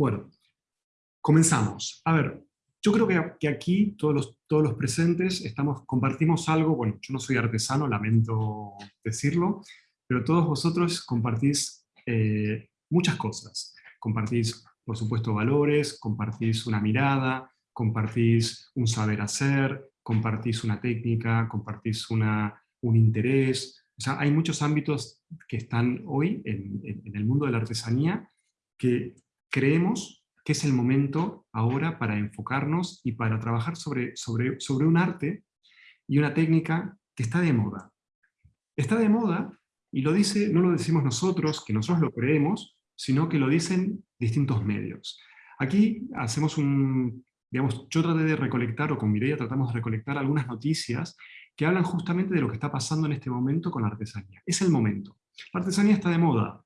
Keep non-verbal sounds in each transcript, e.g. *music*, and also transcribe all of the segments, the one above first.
Bueno, comenzamos. A ver, yo creo que, aquí todos los, todos los presentes estamos, compartimos algo, bueno, yo no soy artesano, lamento decirlo, pero todos vosotros compartís eh, muchas cosas. Compartís, por supuesto, valores, compartís una mirada, compartís un saber hacer, compartís una técnica, compartís una, un interés. O sea, hay muchos ámbitos que están hoy en, en el mundo de la artesanía que creemos que es el momento ahora para enfocarnos y para trabajar sobre, sobre, sobre un arte y una técnica que está de moda. Está de moda, y lo dice, no lo decimos nosotros, que nosotros lo creemos, sino que lo dicen distintos medios. Aquí hacemos un, digamos, yo traté de recolectar, o con Mireia tratamos de recolectar algunas noticias que hablan justamente de lo que está pasando en este momento con la artesanía. Es el momento. La artesanía está de moda,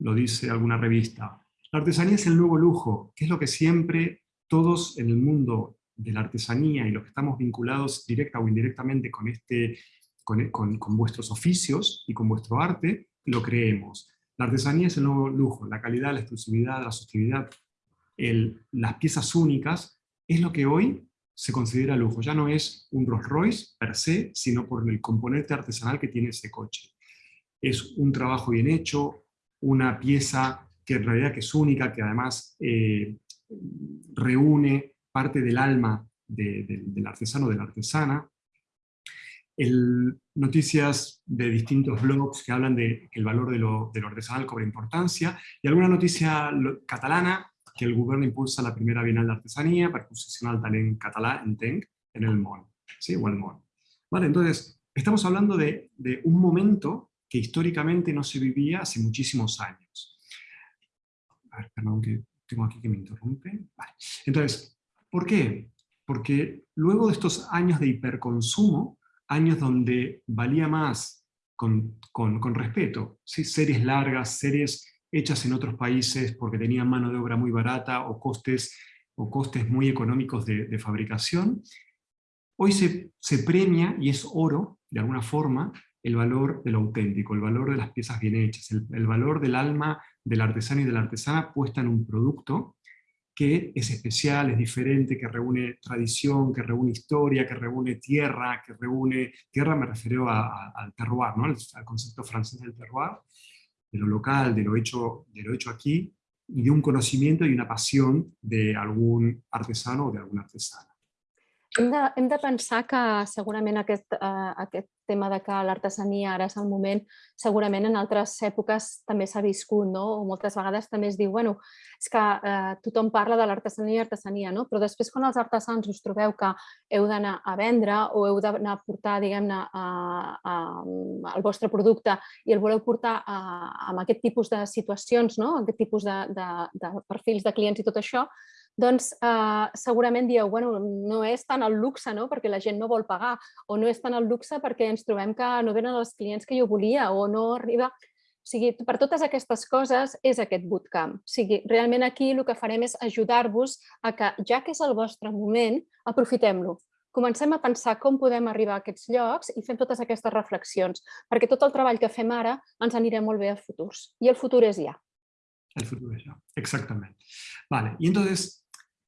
lo dice alguna revista. La artesanía es el nuevo lujo, que es lo que siempre todos en el mundo de la artesanía y los que estamos vinculados directa o indirectamente con, este, con, vuestros oficios y con vuestro arte, lo creemos. La artesanía es el nuevo lujo, la calidad, la exclusividad, la sostenibilidad, las piezas únicas, es lo que hoy se considera lujo. Ya no es un Rolls Royce per se, sino por el componente artesanal que tiene ese coche. Es un trabajo bien hecho, una pieza que en realidad que es única, que además eh, reúne parte del alma del artesano, de la artesana. El, noticias de distintos blogs que hablan de que el valor de lo, de lo artesanal cobra importancia, y alguna noticia catalana que el gobierno impulsa la primera Bienal de Artesanía per posicionar el talent català en en el món, ¿sí? o el món. Vale, entonces, estamos hablando de, de un momento que históricamente no se vivía hace muchísimos años perdón que tengo aquí que me interrumpe. Entonces, ¿por qué? Porque luego de estos años de hiperconsumo, años donde valía más con, con, respeto, ¿sí? series largas, series hechas en otros países porque tenían mano de obra muy barata o costes, o costes muy económicos de, fabricación, hoy se, se, premia, y es oro, de alguna forma, el valor de lo auténtico, el valor de las piezas bien hechas, el, valor del alma del artesano y de la artesana puesta en un producto que es especial, es diferente, que reúne tradición, que reúne historia, que reúne tierra, que reúne... Tierra me refiero al terroir, ¿no? al, concepto francés del terroir, de lo local, de lo, hecho, de lo hecho aquí, y de un conocimiento y una pasión de algún artesano o de alguna artesana. Hem de, hem de pensar que segurament aquest, eh, aquest tema de que l'artesania ara és el moment, segurament en altres èpoques també s'ha viscut, no? o moltes vegades també es diu, bueno, és que eh, tothom parla de l'artesania i artesania, no? però després quan els artesans us trobeu que heu d'anar a vendre o heu d'anar a portar, diguem-ne, el vostre producte i el voleu portar a, amb aquest tipus de situacions, no? aquest tipus de, de, de perfils de clients i tot això, doncs eh, segurament dieu, bueno, no és tant el luxe, no? perquè la gent no vol pagar, o no és tant el luxe perquè ens trobem que no venen els clients que jo volia, o no arriba... O sigui, per totes aquestes coses és aquest bootcamp. O sigui, realment aquí el que farem és ajudar-vos a que, ja que és el vostre moment, aprofitem-lo. Comencem a pensar com podem arribar a aquests llocs i fem totes aquestes reflexions, perquè tot el treball que fem ara ens anirà molt bé a futurs. I el futur és ja. El futuro es ya, exactamente. Vale, y entonces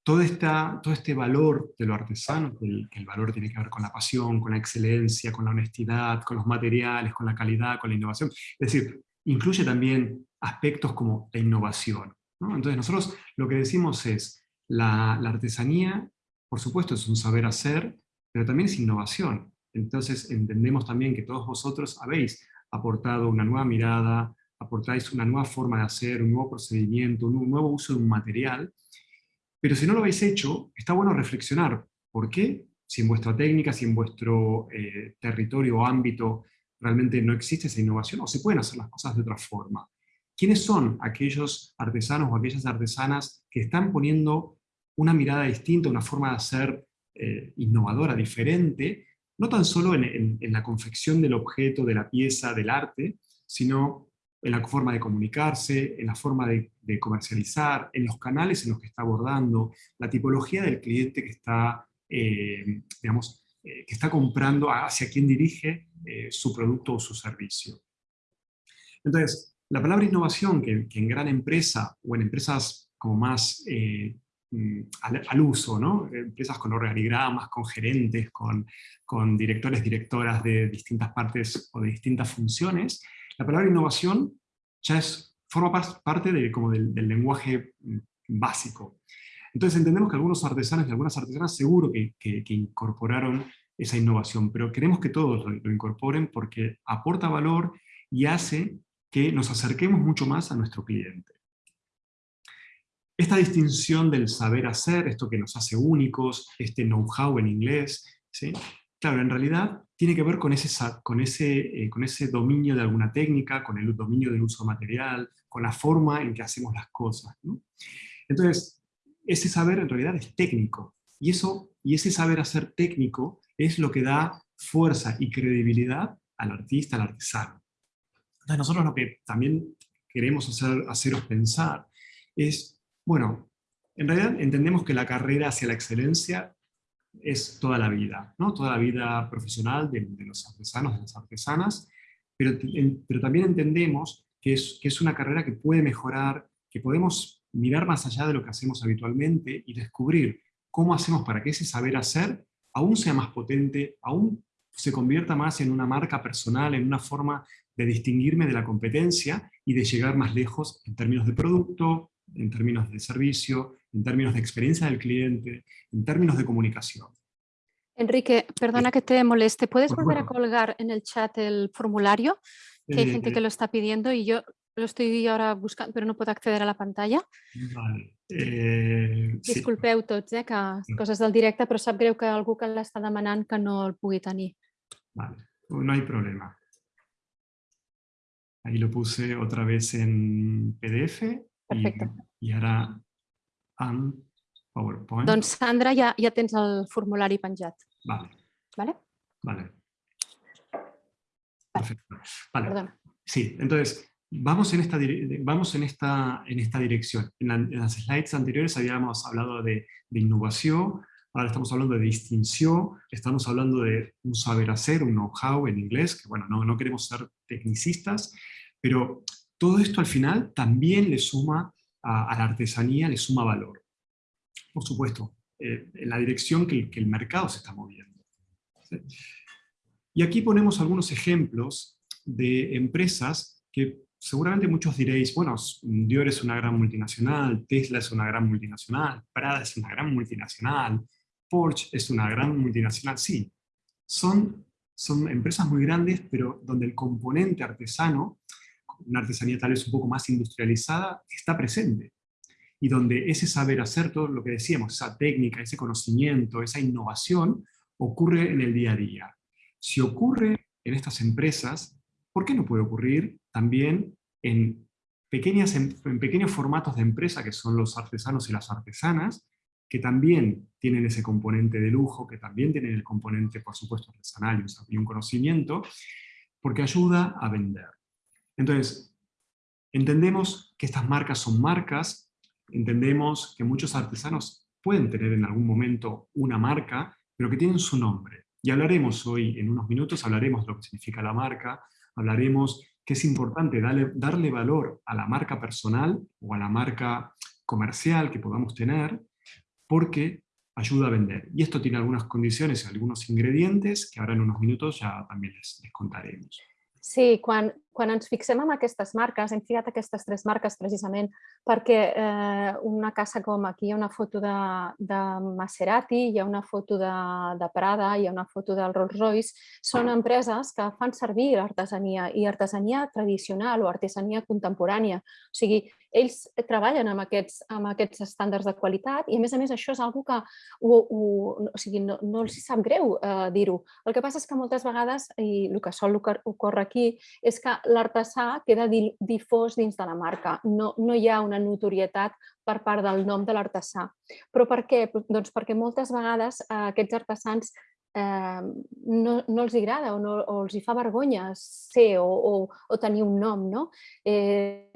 todo, esta, todo este valor de lo artesano, el, el, valor tiene que ver con la pasión, con la excelencia, con la honestidad, con los materiales, con la calidad, con la innovación. Es decir, incluye también aspectos como la innovación. ¿no? Entonces nosotros lo que decimos es, la, la artesanía, por supuesto, es un saber hacer, pero también es innovación. Entonces entendemos también que todos vosotros habéis aportado una nueva mirada, aportáis una nueva forma de hacer, un nuevo procedimiento, un nuevo uso de un material, pero si no lo habéis hecho, está bueno reflexionar. ¿Por qué? Si en vuestra técnica, si en vuestro eh, territorio o ámbito realmente no existe esa innovación, o se pueden hacer las cosas de otra forma. ¿Quiénes son aquellos artesanos o aquellas artesanas que están poniendo una mirada distinta, una forma de hacer eh, innovadora, diferente, no tan solo en, en la confección del objeto, de la pieza, del arte, sino en la forma de comunicarse, en la forma de, comercializar, en los canales en los que está abordando, la tipología del cliente que está, eh, digamos, eh, que está comprando, hacia quién dirige eh, su producto o su servicio. Entonces, la palabra innovación, que, en gran empresa o en empresas como más mm, al, uso, ¿no? Empresas con organigramas, con gerentes, con, con directores, directoras de distintas partes o de distintas funciones, la palabra innovación ya es, forma parte de, como del, lenguaje mm, básico. Entonces entendemos que algunos artesanos y algunas artesanas seguro que, incorporaron esa innovación, pero queremos que todos lo, incorporen porque aporta valor y hace que nos acerquemos mucho más a nuestro cliente. Esta distinción del saber hacer, esto que nos hace únicos, este know-how en inglés, claro, en realidad tiene que ver con ese, con, ese, eh, con ese dominio de alguna técnica, con el dominio del uso material, con la forma en que hacemos las cosas. Entonces, ese saber en realidad es técnico, y, eso, y ese saber hacer técnico es lo que da fuerza y credibilidad al artista, al artesano. Entonces nosotros lo que también queremos hacer, haceros pensar es, bueno, en realidad entendemos que la carrera hacia la excelencia es toda la vida, ¿no? toda la vida profesional de, los artesanos, de las artesanas, pero, pero también entendemos que es, que es una carrera que puede mejorar, que podemos mirar más allá de lo que hacemos habitualmente y descubrir cómo hacemos para que ese saber hacer aún sea más potente, aún se convierta más en una marca personal, en una forma de distinguirme de la competencia y de llegar más lejos en términos de producto, en términos de servicio, en términos de experiencia del cliente, en términos de comunicación. Enrique, perdona que te moleste, ¿puedes volver a colgar en el chat el formulario? Que hay gente que eh, lo está pidiendo y yo lo estoy ahora buscando, pero no puedo acceder a la pantalla. Vale. Eh, Disculpeu tots, eh, que coses del directe, però sap greu que algú que l'està demanant que no el pugui tenir. Vale, no hay problema. Ahí lo puse otra vez en PDF. Perfecte. I, i ara en PowerPoint. Doncs Sandra, ja, ja tens el formulari penjat. Vale. ¿Vale? Vale. Perfecto. Vale. Perdona. Sí, entonces, vamos en esta, vamos en esta, en esta dirección. En, las slides anteriores habíamos hablado de, de, innovación, ahora estamos hablando de distinción, estamos hablando de un saber hacer, un know-how en inglés, que bueno, no, no queremos ser tecnicistas, pero todo esto al final también le suma a, la artesanía, le suma valor. Por supuesto, eh, en la dirección que el, mercado se está moviendo. Y aquí ponemos algunos ejemplos de empresas que seguramente muchos diréis, bueno, Dior es una gran multinacional, Tesla es una gran multinacional, Prada es una gran multinacional, Porsche es una gran multinacional. Sí, son, son empresas muy grandes, pero donde el componente artesano una artesanía tal vez un poco más industrializada, está presente. Y donde ese saber hacer, todo lo que decíamos, esa técnica, ese conocimiento, esa innovación, ocurre en el día a día. Si ocurre en estas empresas, ¿por qué no puede ocurrir también en, pequeñas, en, pequeños formatos de empresa que son los artesanos y las artesanas, que también tienen ese componente de lujo, que también tienen el componente, por supuesto, artesanal y un conocimiento, porque ayuda a vender. Entonces, entendemos que estas marcas son marcas, entendemos que muchos artesanos pueden tener en algún momento una marca, pero que tienen su nombre. Y hablaremos hoy, en unos minutos, hablaremos de lo que significa la marca, hablaremos que es importante darle, darle valor a la marca personal o a la marca comercial que podamos tener, porque ayuda a vender. Y esto tiene algunas condiciones y algunos ingredientes que ahora en unos minutos ya también les, les contaremos. Sí, quan, quan ens fixem en aquestes marques, hem ficat aquestes tres marques precisament perquè eh, una casa com aquí hi ha una foto de, de Maserati, hi ha una foto de, de Prada, hi ha una foto del Rolls Royce, són empreses que fan servir l'artesania i artesania tradicional o artesania contemporània. O sigui, ells treballen amb aquests, amb aquests estàndards de qualitat i a més a més això és una que ho, ho, o sigui, no, no els sap greu eh, dir-ho. El que passa és que moltes vegades, i el que sol ocorre aquí, és que l'artesà queda difós dins de la marca. No, no hi ha una notorietat per part del nom de l'artesà. Però per què? Doncs perquè moltes vegades eh, aquests artesans eh, no, no els agrada o, no, o els hi fa vergonya ser o, o, o tenir un nom. No? Eh,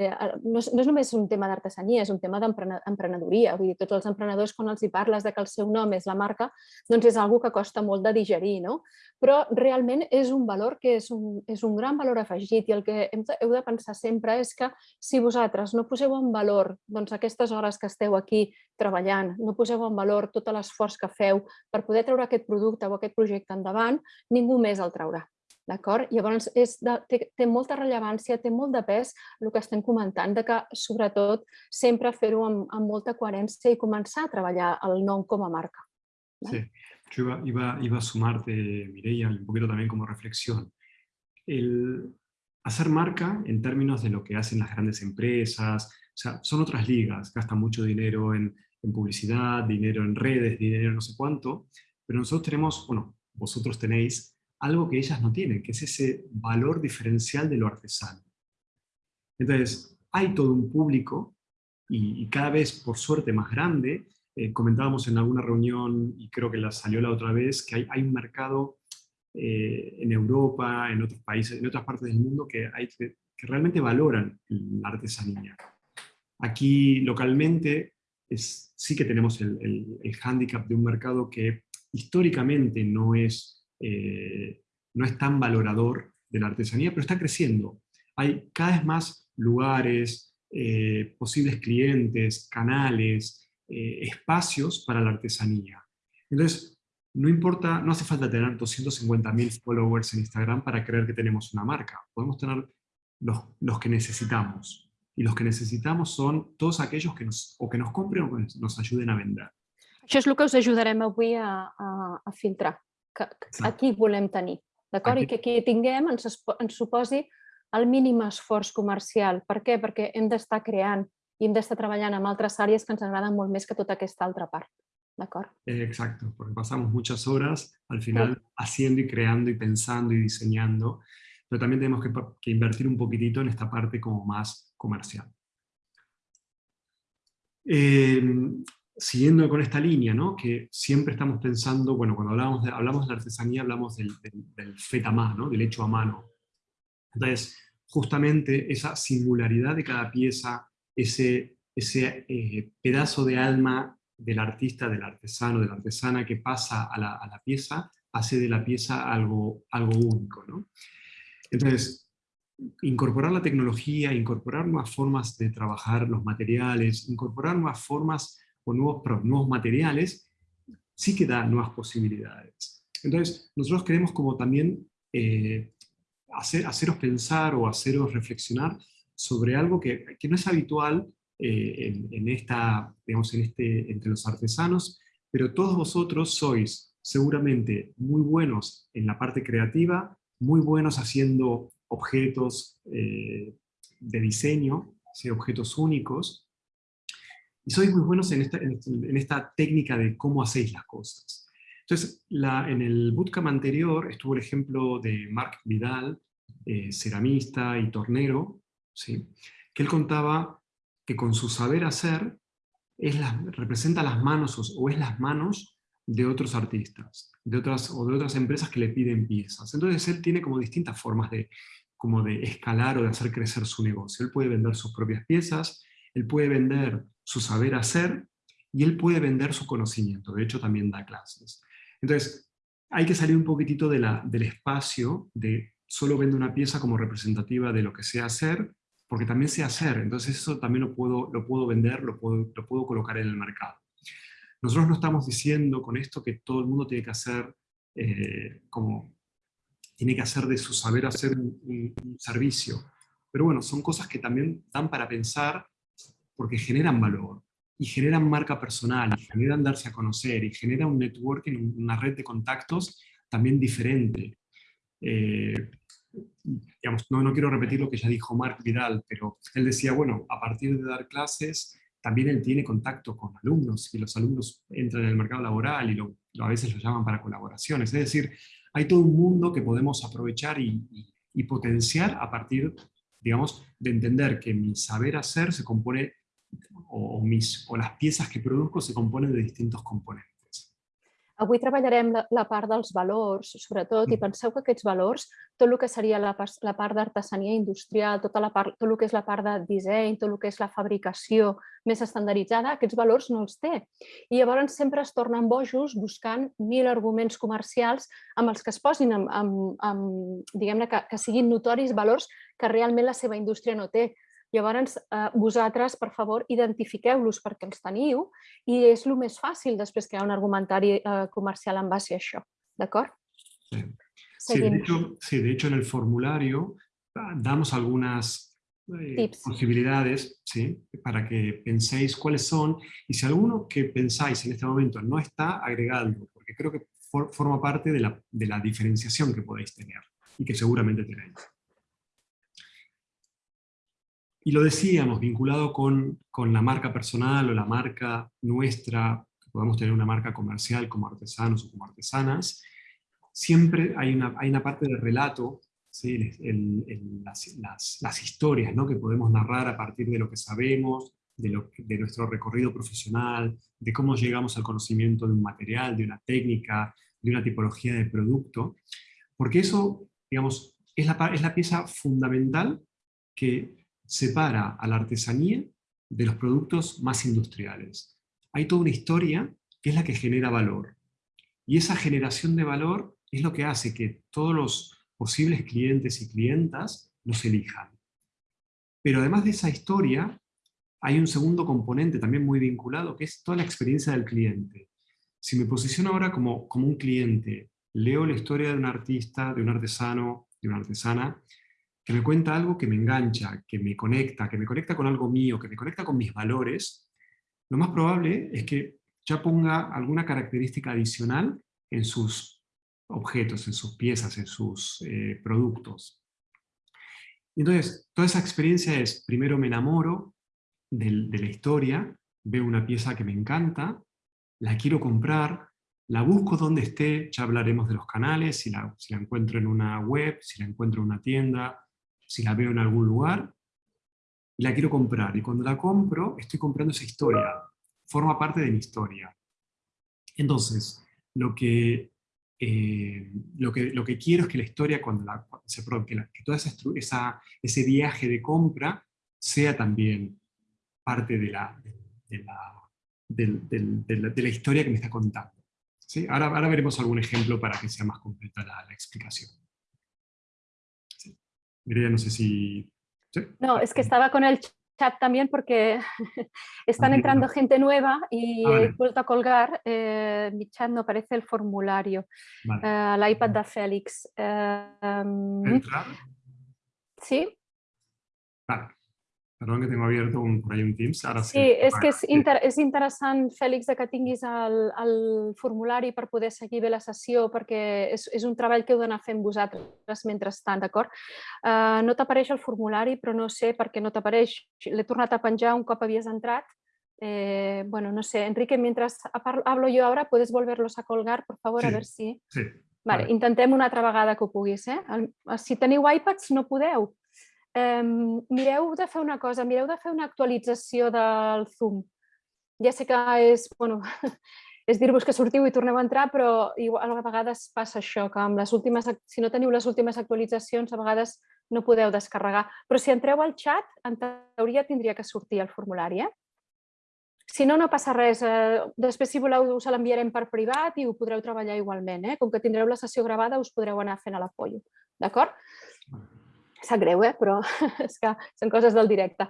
no, és, no és només un tema d'artesania, és un tema d'emprenedoria. Vull dir, tots els emprenedors, quan els hi parles de que el seu nom és la marca, doncs és algo que costa molt de digerir. No? Però realment és un valor que és un, és un gran valor afegit i el que hem heu de pensar sempre és que si vosaltres no poseu en valor doncs, aquestes hores que esteu aquí treballant, no poseu en valor tot l'esforç que feu per poder treure aquest producte o aquest projecte endavant, ningú més el traurà. D'acord? Llavors és de, té, té molta rellevància, té molt de pes el que estem comentant, de que sobretot sempre fer-ho amb, amb molta coherència i començar a treballar el nom com a marca. Sí, yo iba, iba, iba a sumarte, Mireia, un poquito también como reflexión. El hacer marca en términos de lo que hacen las grandes empresas, o sea, son otras ligas, gastan mucho dinero en, en publicidad, dinero en redes, dinero no sé cuánto, pero nosotros tenemos, bueno, vosotros tenéis algo que ellas no tienen, que es ese valor diferencial de lo artesano. Entonces, hay todo un público, y, cada vez, por suerte, más grande, eh, comentábamos en alguna reunión, y creo que la salió la otra vez, que hay, hay un mercado eh, en Europa, en otros países, en otras partes del mundo, que, hay, que, realmente valoran la artesanía. Aquí, localmente, es, sí que tenemos el, el, el hándicap de un mercado que históricamente no es, eh, no es tan valorador de la artesanía, pero está creciendo. Hay cada vez más lugares, eh, posibles clientes, canales, eh, espacios para la artesanía. Entonces, no importa, no hace falta tener 250.000 followers en Instagram para creer que tenemos una marca. Podemos tener los, los, que necesitamos. Y los que necesitamos son todos aquellos que nos, o que nos compren o que nos ayuden a vender. Això és el que us ajudarem avui a, a, a filtrar, que, que aquí volem tenir, d'acord? I que aquí tinguem ens, ens suposi el mínim esforç comercial. Per què? Perquè hem d'estar creant i hem d'estar treballant amb altres àrees que ens agraden molt més que tota aquesta altra part. ¿D'acord? Eh, exacto, porque pasamos muchas horas al final sí. haciendo y creando y pensando y diseñando, pero también tenemos que, que invertir un poquitito en esta parte como más comercial. Eh, siguiendo con esta línea, ¿no? que siempre estamos pensando, bueno, cuando hablamos de, hablamos de la artesanía hablamos del, del, del fet a mano, del hecho a mano. Entonces, justamente esa singularidad de cada pieza, ese, ese eh, pedazo de alma del artista, del artesano, de la artesana que pasa a la, a la pieza, hace de la pieza algo, algo único. ¿no? Entonces, incorporar la tecnología, incorporar nuevas formas de trabajar los materiales, incorporar nuevas formas o nuevos, nuevos materiales, sí que da nuevas posibilidades. Entonces, nosotros queremos como también eh, hacer, haceros pensar o haceros reflexionar sobre algo que, que no es habitual eh, en, en, esta, digamos, en este, entre los artesanos, pero todos vosotros sois seguramente muy buenos en la parte creativa, muy buenos haciendo objetos eh, de diseño, objetos únicos, y sois muy buenos en esta, técnica de cómo hacéis las cosas. Entonces, en el bootcamp anterior estuvo el ejemplo de Marc Vidal, eh, ceramista y tornero, ¿sí? que él contaba que con su saber hacer es la, representa las manos o, es las manos de otros artistas, de otras, o de otras empresas que le piden piezas. Entonces él tiene como distintas formas de, como de escalar o de hacer crecer su negocio. Él puede vender sus propias piezas, él puede vender su saber hacer y él puede vender su conocimiento. De hecho, también da clases. Entonces, hay que salir un poquitito de del espacio de solo vender una pieza como representativa de lo que sé hacer, porque también sé hacer. Entonces eso también lo puedo, lo puedo vender, lo puedo, lo puedo colocar en el mercado. Nosotros no estamos diciendo con esto que todo el mundo tiene que hacer eh, como tiene que hacer de su saber hacer un, un, un servicio. Pero bueno, son cosas que también dan para pensar porque generan valor y generan marca personal, y generan darse a conocer, y generan un networking, una red de contactos también diferente. Eh, digamos, no, no quiero repetir lo que ya dijo Marc Vidal, pero él decía, bueno, a partir de dar clases, también él tiene contacto con alumnos, y los alumnos entran en el mercado laboral y lo, a veces lo llaman para colaboraciones. Es decir, hay todo un mundo que podemos aprovechar y, potenciar a partir, digamos, de entender que mi saber hacer se compone o, mis, o las piezas que produzco se componen de distintos componentes. Avui treballarem la, la part dels valors, sobretot, i mm. penseu que aquests valors, tot el que seria la, la part d'artesania industrial, tota la part, tot el que és la part de disseny, tot el que és la fabricació més estandarditzada, aquests valors no els té. I llavors sempre es tornen bojos buscant mil arguments comercials amb els que es posin, amb, amb, amb diguem-ne, que, que siguin notoris valors que realment la seva indústria no té. Llavors, eh, vosaltres, per favor, identifiqueu-los perquè els teniu i és el més fàcil després ha un argumentari eh, comercial en base a això. D'acord? Sí. Sí, de hecho, sí, de hecho en el formulario ah, damos algunas eh, posibilidades ¿sí? para que penséis cuáles son y si alguno que pensáis en este momento no está, agregadlo, porque creo que for, forma parte de la, de la diferenciación que podéis tener y que seguramente tenéis. Y lo decíamos, vinculado con, con, la marca personal o la marca nuestra, que podemos tener una marca comercial como artesanos o como artesanas, siempre hay una, hay una parte del relato, ¿sí? las, las, las, historias ¿no? que podemos narrar a partir de lo que sabemos, de, lo, de nuestro recorrido profesional, de cómo llegamos al conocimiento de un material, de una técnica, de una tipología de producto, porque eso, digamos, es la, es la pieza fundamental que separa a la artesanía de los productos más industriales. Hay toda una historia que es la que genera valor. Y esa generación de valor es lo que hace que todos los posibles clientes y clientas nos elijan. Pero además de esa historia, hay un segundo componente también muy vinculado, que es toda la experiencia del cliente. Si me posiciono ahora como, como un cliente, leo la historia de un artista, de un artesano, de una artesana, que me cuenta algo que me engancha, que me conecta, que me conecta con algo mío, que me conecta con mis valores, lo más probable es que ya ponga alguna característica adicional en sus objetos, en sus piezas, en sus eh, productos. Entonces, toda esa experiencia es, primero me enamoro de, la historia, veo una pieza que me encanta, la quiero comprar, la busco donde esté, ya hablaremos de los canales, si la, si la encuentro en una web, si la encuentro en una tienda, si la veo en algún lugar, y la quiero comprar. Y cuando la compro, estoy comprando esa historia, forma parte de mi historia. Entonces, lo que, eh, lo que, lo que quiero es que la historia, cuando la, se, que, la, que toda esa, ese viaje de compra sea también parte de la, de la, de la, historia que me está contando. ¿Sí? Ahora, ahora veremos algún ejemplo para que sea más completa la, la explicación. Mireia, no sé si... No, es que estaba con el chat también porque *laughs* están entrando gente nueva y ah, he vuelto a colgar, eh, mi chat no aparece el formulario, vale. uh, l'iPad de Félix. Uh, um, sí. Vale. Perdó que tengo abierto un, por ahí un Teams. Ara sí, sí és que és, inter és interessant, Fèlix, que tinguis el, el formulari per poder seguir bé la sessió, perquè és, és un treball que heu d'anar fent vosaltres mentrestant, d'acord? Uh, no t'apareix el formulari, però no sé per què no t'apareix. L'he tornat a penjar un cop havies entrat. Eh, bueno, no sé, Enrique, mientras hablo yo ahora, ¿puedes volverlos a colgar, por favor? Sí, a ver si... Sí. Vale, vale, intentem una altra vegada que ho puguis. Eh? Si teniu iPads, no podeu mireu de fer una cosa, mireu de fer una actualització del Zoom. Ja sé que és, bueno, *laughs* és dir-vos que sortiu i torneu a entrar, però igual, a vegades passa això, que amb les últimes, si no teniu les últimes actualitzacions, a vegades no podeu descarregar. Però si entreu al xat, en teoria tindria que sortir el formulari. Eh? Si no, no passa res. Eh, després, si voleu, us l'enviarem per privat i ho podreu treballar igualment. Eh? Com que tindreu la sessió gravada, us podreu anar fent a l'apollo. D'acord? Sap greu, eh? però *laughs* és que són coses del directe.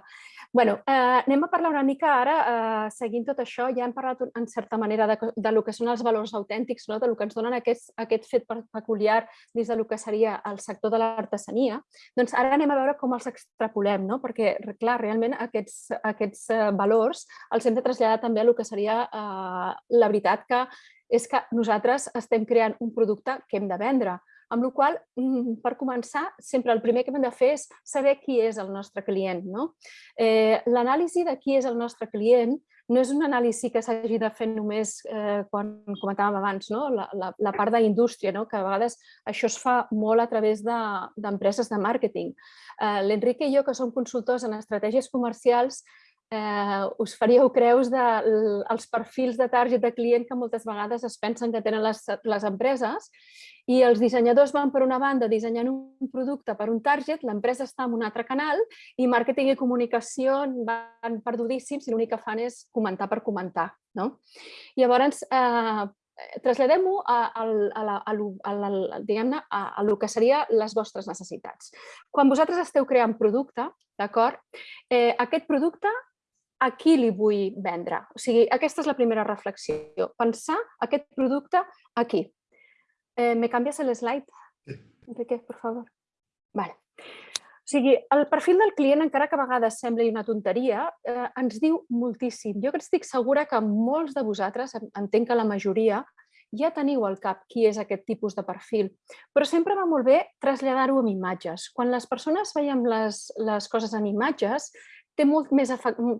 bueno, eh, anem a parlar una mica ara, eh, seguint tot això, ja hem parlat en certa manera de, de lo que són els valors autèntics, no? de lo que ens donen aquest, aquest fet peculiar dins de lo que seria el sector de l'artesania. Doncs ara anem a veure com els extrapolem, no? perquè clar, realment aquests, aquests eh, valors els hem de traslladar també a lo que seria eh, la veritat que és que nosaltres estem creant un producte que hem de vendre amb la qual mm, per començar, sempre el primer que hem de fer és saber qui és el nostre client. No? Eh, L'anàlisi de qui és el nostre client no és una anàlisi que s'hagi de fer només eh, quan comentàvem abans, no? la, la, la part d'indústria, no? que a vegades això es fa molt a través d'empreses de, de màrqueting. Eh, L'Enrique i jo, que som consultors en estratègies comercials, eh, us faríeu creus dels de, perfils de target de client que moltes vegades es pensen que tenen les, les empreses i els dissenyadors van per una banda dissenyant un producte per un target, l'empresa està en un altre canal i màrqueting i comunicació van perdudíssims i l'únic que fan és comentar per comentar. No? Llavors, eh, traslladem-ho a, a, a, a, a, a, diguem a, a el que seria les vostres necessitats. Quan vosaltres esteu creant producte, d'acord? Eh, aquest producte a qui li vull vendre? O sigui, aquesta és la primera reflexió. Pensar aquest producte aquí. Eh, ¿Me canvies slide? Sí. Enrique, per favor? Vale. O sigui, el perfil del client, encara que a vegades sembli una tonteria, eh, ens diu moltíssim. Jo estic segura que molts de vosaltres, entenc que la majoria, ja teniu al cap qui és aquest tipus de perfil, però sempre va molt bé traslladar-ho amb imatges. Quan les persones veiem les, les coses en imatges, té, molt més,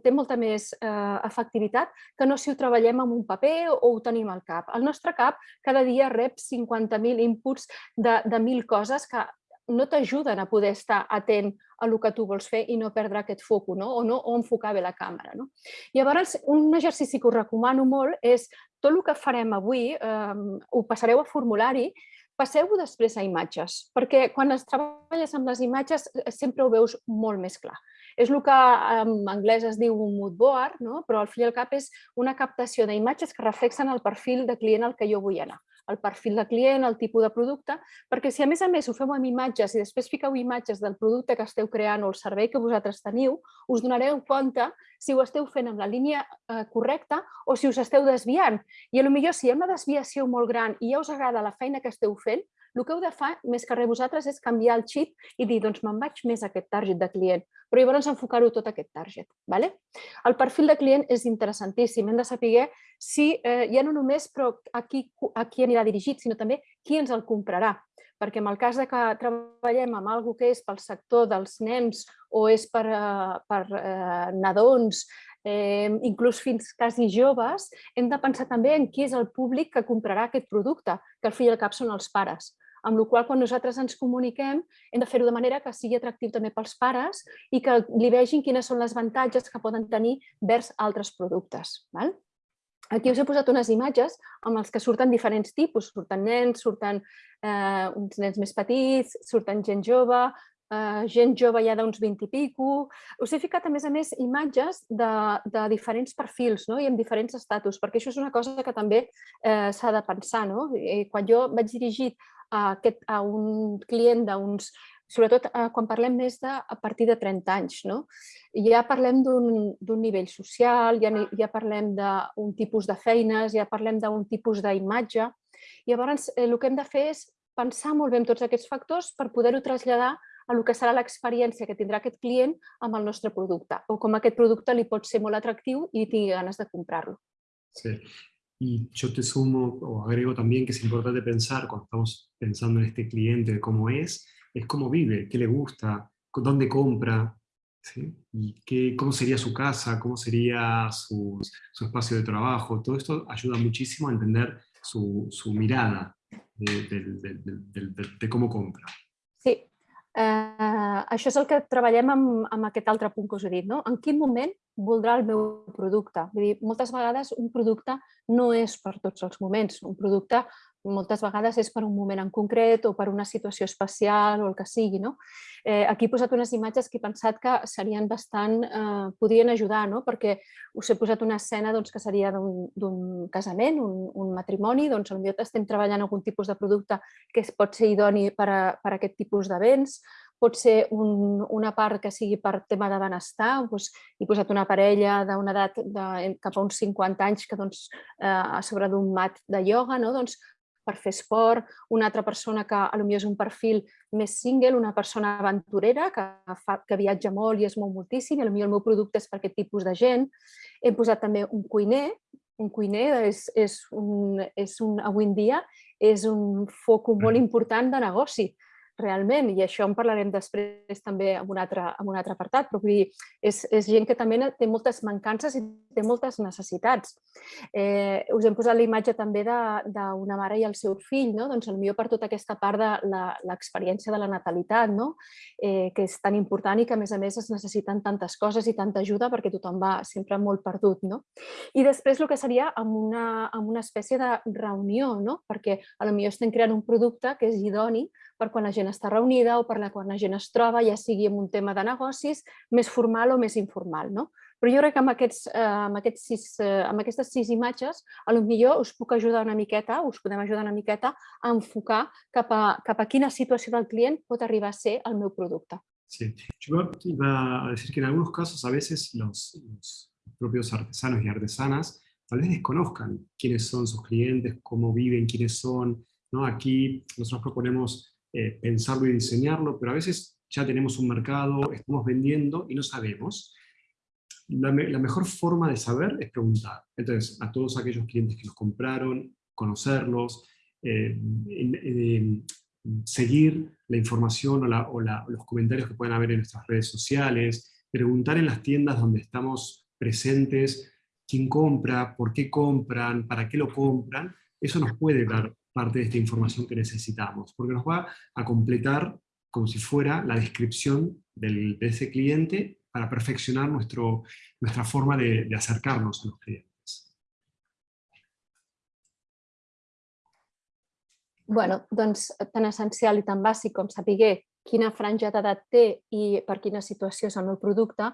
té molta més eh, efectivitat que no si ho treballem amb un paper o, o ho tenim al cap. El nostre cap cada dia rep 50.000 inputs de, de 1.000 coses que no t'ajuden a poder estar atent a el que tu vols fer i no perdre aquest foco, no? o no o enfocar bé la càmera. No? Llavors, un exercici que us recomano molt és tot el que farem avui, eh, ho passareu a formulari, passeu-ho després a imatges, perquè quan es treballes amb les imatges eh, sempre ho veus molt més clar. És el que en anglès es diu un mood board, no? però al fi i al cap és una captació d'imatges que reflexen el perfil de client al que jo vull anar el perfil de client, el tipus de producte, perquè si a més a més ho feu amb imatges i després fiqueu imatges del producte que esteu creant o el servei que vosaltres teniu, us donareu compte si ho esteu fent amb la línia eh, correcta o si us esteu desviant. I potser si hi ha una desviació molt gran i ja us agrada la feina que esteu fent, el que heu de fer, més que res vosaltres, és canviar el xip i dir, doncs me'n vaig més a aquest target de client, però llavors enfocar-ho tot a aquest target. Vale? El perfil de client és interessantíssim, hem de saber si, eh, ja no només però a qui, a qui anirà dirigit, sinó també qui ens el comprarà perquè en el cas de que treballem amb alguna que és pel sector dels nens o és per, eh, per eh, nadons, eh, inclús fins quasi joves, hem de pensar també en qui és el públic que comprarà aquest producte, que al fi i al cap són els pares amb la qual quan nosaltres ens comuniquem hem de fer-ho de manera que sigui atractiu també pels pares i que li vegin quines són les avantatges que poden tenir vers altres productes. Val? Aquí us he posat unes imatges amb els que surten diferents tipus, surten nens, surten eh, uns nens més petits, surten gent jove, eh, gent jove ja d'uns 20 i pico. Us he ficat, a més a més, imatges de, de diferents perfils no? i amb diferents estatus, perquè això és una cosa que també eh, s'ha de pensar. No? I quan jo vaig dirigit a, aquest, a un client d'uns sobretot eh, quan parlem més de a partir de 30 anys. No? Ja parlem d'un nivell social, ja, ja parlem d'un tipus de feines, ja parlem d'un tipus d'imatge. Llavors, eh, el que hem de fer és pensar molt bé en tots aquests factors per poder-ho traslladar a el que serà l'experiència que tindrà aquest client amb el nostre producte o com aquest producte li pot ser molt atractiu i tingui ganes de comprar-lo. Sí, Y yo te sumo o agrego también que es importante pensar cuando estamos pensando en este cliente, cómo es, es cómo vive, qué le gusta, dónde compra, y qué, cómo sería su casa, cómo sería su, su, espacio de trabajo. Todo esto ayuda muchísimo a entender su, su mirada de, de, de, de, cómo compra. Eh, això és el que treballem amb, amb aquest altre punt que us he dit. No? En quin moment voldrà el meu producte? Vull dir, moltes vegades un producte no és per tots els moments. Un producte moltes vegades és per un moment en concret o per una situació especial o el que sigui. No? Eh, aquí he posat unes imatges que he pensat que serien bastant, eh, podrien ajudar, no? perquè us he posat una escena doncs, que seria d'un casament, un, un matrimoni, doncs potser estem treballant algun tipus de producte que es pot ser idoni per a, per a aquest tipus d'events, pot ser un, una part que sigui per tema de benestar, doncs, he posat una parella d'una edat de, cap a uns 50 anys que doncs, eh, a sobre d'un mat de ioga, no? doncs, per fer esport, una altra persona que potser és un perfil més single, una persona aventurera que, fa, que viatja molt i es mou moltíssim, i potser el meu producte és per aquest tipus de gent. Hem posat també un cuiner, un cuiner és, és, un, és un, avui en dia és un foc molt important de negoci. Realment, i això en parlarem després també en un altre, en un altre apartat, però vull dir, és, és gent que també té moltes mancances i té moltes necessitats. Eh, us hem posat la imatge també d'una mare i el seu fill, no? doncs potser per tota aquesta part de l'experiència de la natalitat, no? eh, que és tan important i que a més a més es necessiten tantes coses i tanta ajuda perquè tothom va sempre molt perdut. No? I després el que seria amb una, amb una espècie de reunió, no? perquè a lo millor estem creant un producte que és idoni per quan la gent està reunida o per la quan la gent es troba, ja sigui en un tema de negocis, més formal o més informal. No? Però jo crec que amb, aquests, eh, amb, aquests sis, eh, amb aquestes sis imatges, a lo millor us puc ajudar una miqueta, us podem ajudar una miqueta a enfocar cap a, cap a quina situació del client pot arribar a ser el meu producte. Sí, yo iba a decir que en algunos casos a veces los, los propios artesanos y artesanas tal vez desconozcan quiénes son sus clientes, cómo viven, quiénes son. ¿no? Aquí nosotros proponemos Eh, pensarlo y diseñarlo, pero a veces ya tenemos un mercado, estamos vendiendo y no sabemos. La, mejor forma de saber es preguntar. Entonces, a todos aquellos clientes que nos compraron, conocerlos, eh, seguir la información o, los comentarios que pueden haber en nuestras redes sociales, preguntar en las tiendas donde estamos presentes quién compra, por qué compran, para qué lo compran, eso nos puede dar parte de esta información que necesitamos, porque nos va a completar como si fuera la descripción del, de ese cliente para perfeccionar nuestro, nuestra forma de, de acercarnos a los clientes. Bueno, doncs tan essencial i tan bàsic com saber quina franja d'edat té i per quina situació és el meu producte,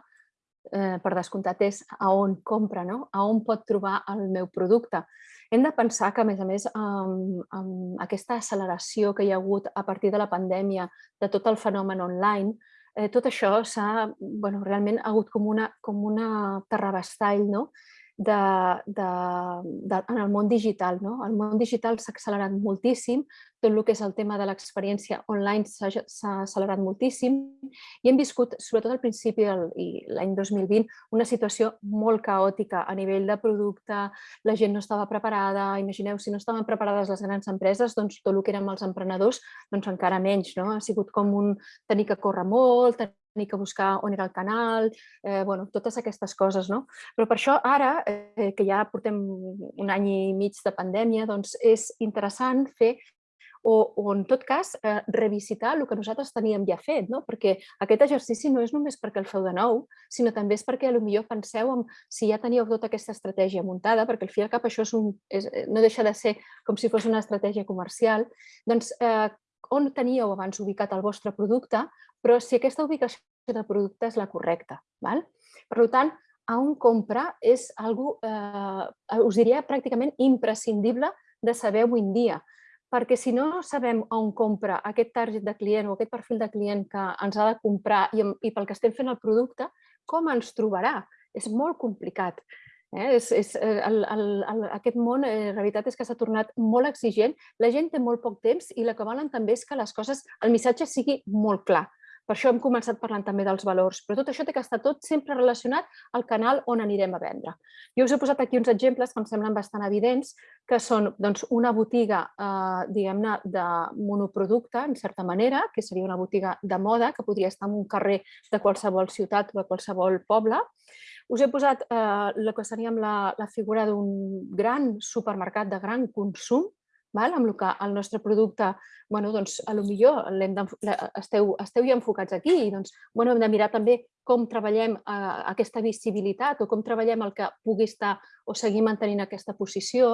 eh, per descomptat és a on compra, no? a on pot trobar el meu producte. Hem de pensar que, a més a més, amb, amb aquesta acceleració que hi ha hagut a partir de la pandèmia de tot el fenomen online, eh, tot això s'ha, bueno, realment ha hagut com una, com una terrabastall, no? De, de, de, en el món digital. No? El món digital s'ha accelerat moltíssim, tot el que és el tema de l'experiència online s'ha accelerat moltíssim i hem viscut, sobretot al principi i l'any 2020, una situació molt caòtica a nivell de producte, la gent no estava preparada, imagineu, si no estaven preparades les grans empreses, doncs tot el que érem els emprenedors, doncs encara menys. No? Ha sigut com un tenir que córrer molt, tenir que buscar on era el canal, eh, bueno, totes aquestes coses. No? Però per això ara, eh, que ja portem un any i mig de pandèmia, doncs és interessant fer o, o en tot cas eh, revisitar el que nosaltres teníem ja fet, no? perquè aquest exercici no és només perquè el feu de nou, sinó també és perquè potser penseu en si ja teníeu tota aquesta estratègia muntada, perquè al fi i al cap això és un, és, no deixa de ser com si fos una estratègia comercial, doncs eh, on teníeu abans ubicat el vostre producte, però si aquesta ubicació de producte és la correcta. Val? Per tant, a un compra és algo, eh, us diria pràcticament imprescindible de saber avui en dia, perquè si no sabem on compra aquest target de client o aquest perfil de client que ens ha de comprar i, i pel que estem fent el producte, com ens trobarà? És molt complicat. Eh? És, és, eh, el, el, el, aquest món, eh, la veritat és que s'ha tornat molt exigent, la gent té molt poc temps i el que volen també és que les coses, el missatge sigui molt clar. Per això hem començat parlant també dels valors, però tot això té que estar tot sempre relacionat al canal on anirem a vendre. Jo us he posat aquí uns exemples que em semblen bastant evidents, que són doncs, una botiga eh, diguem-ne de monoproducte, en certa manera, que seria una botiga de moda, que podria estar en un carrer de qualsevol ciutat o de qualsevol poble, us he posat eh, la que seria la, la figura d'un gran supermercat de gran consum, val? amb el que el nostre producte, bueno, doncs, a lo millor esteu, esteu ja enfocats aquí i doncs, bueno, hem de mirar també com treballem eh, aquesta visibilitat o com treballem el que pugui estar o seguir mantenint aquesta posició.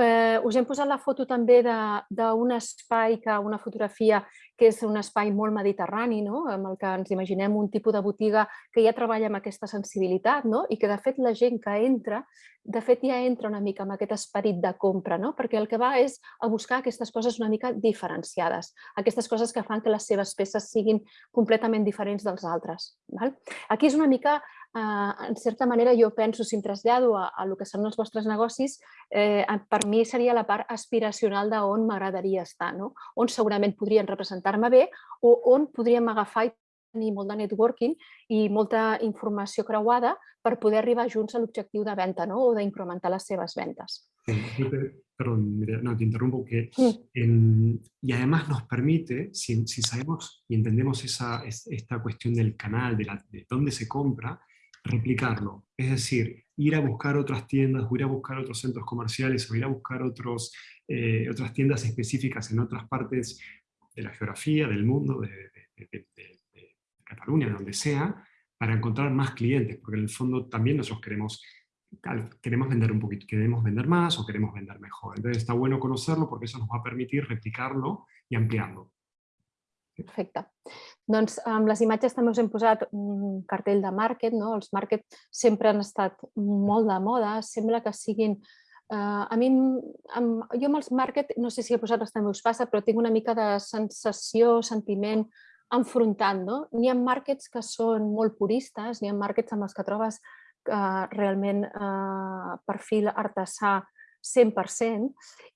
Eh, us hem posat la foto també d'un espai, que una fotografia que és un espai molt mediterrani, no? amb el que ens imaginem un tipus de botiga que ja treballa amb aquesta sensibilitat no? i que de fet la gent que entra, de fet ja entra una mica amb aquest esperit de compra, no? perquè el que va és a buscar aquestes coses una mica diferenciades, aquestes coses que fan que les seves peces siguin completament diferents dels altres. Val? Aquí és una mica, eh, en certa manera, jo penso, si em trasllado a, a el que són els vostres negocis, eh, per mi seria la part aspiracional d'on m'agradaria estar, no? on segurament podrien representar-me bé o on podríem agafar i tenir molt de networking i molta informació creuada per poder arribar junts a l'objectiu de venda no? o d'incrementar les seves ventas. Sí, perdón, no, te interrumpo, que en, y además nos permite, si, si, sabemos y entendemos esa, esta cuestión del canal, de, la, de dónde se compra, replicarlo. Es decir, ir a buscar otras tiendas, o ir a buscar otros centros comerciales, o ir a buscar otros, eh, otras tiendas específicas en otras partes de la geografía, del mundo, de, de, de, Cataluña, de donde sea, para encontrar más clientes, porque en el fondo también nosotros queremos, queremos vender un poquito, queremos vender más o queremos vender mejor. Entonces está bueno conocerlo porque eso nos va a permitir replicarlo y ampliarlo. Perfecte. Doncs amb les imatges també us hem posat un cartell de market. No? Els market sempre han estat molt de moda, sembla que siguin... Uh, a mi, amb, jo amb els market, no sé si a vosaltres també us passa, però tinc una mica de sensació, sentiment enfrontant. No? N'hi ha markets que són molt puristes, n'hi ha markets amb els que trobes uh, realment uh, perfil artesà 100%,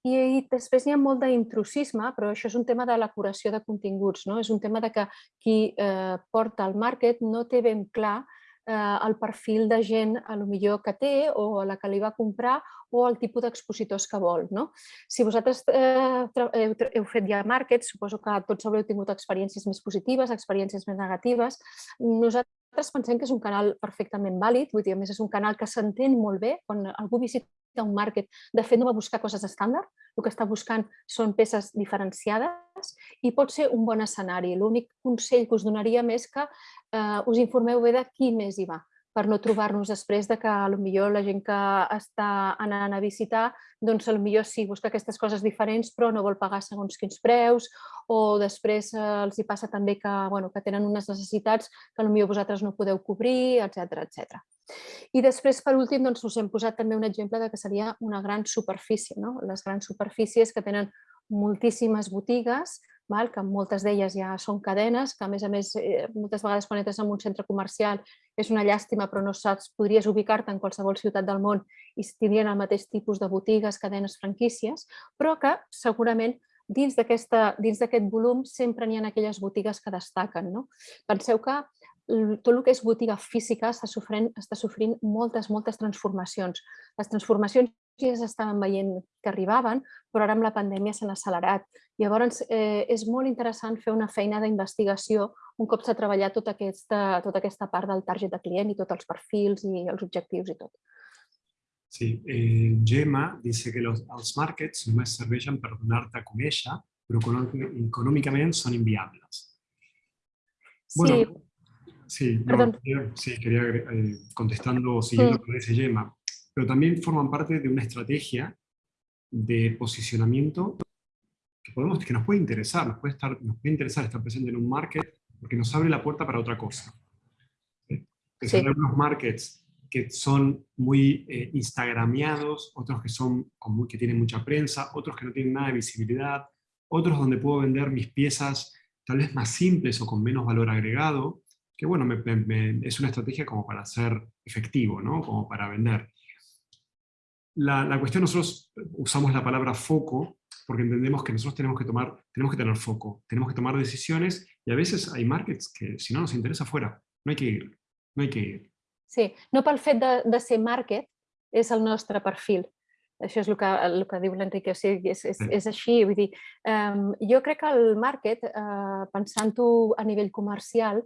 i, i després hi ha molt d'intrusisme, però això és un tema de la curació de continguts, no? és un tema de que qui eh, porta el market no té ben clar eh, el perfil de gent a lo millor que té o a la que li va comprar o el tipus d'expositors que vol. No? Si vosaltres eh, heu, heu fet ja market, suposo que tots haureu tingut experiències més positives, experiències més negatives. Nosaltres pensem que és un canal perfectament vàlid, vull dir, a més és un canal que s'entén molt bé quan algú visita un market, de fet no va buscar coses estàndard, el que està buscant són peces diferenciades i pot ser un bon escenari. L'únic consell que us donaria més que eh, us informeu bé de qui més hi va per no trobar-nos després de que millor la gent que està anant a visitar, doncs millor sí, busca aquestes coses diferents però no vol pagar segons quins preus o després eh, els hi passa també que, bueno, que tenen unes necessitats que millor vosaltres no podeu cobrir, etc etc. I després, per últim, doncs, us hem posat també un exemple de que seria una gran superfície. No? Les grans superfícies que tenen moltíssimes botigues, val? que moltes d'elles ja són cadenes, que a més a més eh, moltes vegades quan entres en un centre comercial és una llàstima però no saps, podries ubicar-te en qualsevol ciutat del món i tindrien el mateix tipus de botigues, cadenes, franquícies, però que segurament dins d'aquest volum sempre n'hi ha aquelles botigues que destaquen. No? Penseu que tot el que és botiga física està sofrint, està sofrint moltes, moltes transformacions. Les transformacions ja s'estaven veient que arribaven, però ara amb la pandèmia s'han accelerat. Llavors, eh, és molt interessant fer una feina d'investigació un cop s'ha treballat tota aquesta, tota aquesta part del target de client i tots els perfils i els objectius i tot. Sí, eh, Gemma dice que los, els markets només serveixen per donar-te a conèixer, però econòmicament són inviables. Bueno, sí. Sí, no, quería, sí, quería eh, contestando, siguiendo sí. que dice Gemma, pero también forman parte de una estrategia de posicionamiento que, podemos, que nos puede interesar, nos puede, estar, nos puede interesar estar presente en un market porque nos abre la puerta para otra cosa. ¿sí? sí. Hay algunos markets que son muy eh, instagramiados, otros que, son, como, que tienen mucha prensa, otros que no tienen nada de visibilidad, otros donde puedo vender mis piezas tal vez más simples o con menos valor agregado, que bueno, me, me, es una estrategia como para ser efectivo, ¿no? como para vender. La, la, cuestión, nosotros usamos la palabra foco porque entendemos que nosotros tenemos que, tomar, tenemos que tener foco, tenemos que tomar decisiones y a veces hay markets que si no nos interesa fuera, no hay que ir, no hay que ir. Sí, no pel fet de, de ser market és el nostre perfil. Això és el que, el que diu l'Enrique, o sigui, és, és, és així. Vull dir, um, jo crec que el market, uh, pensant-ho a nivell comercial,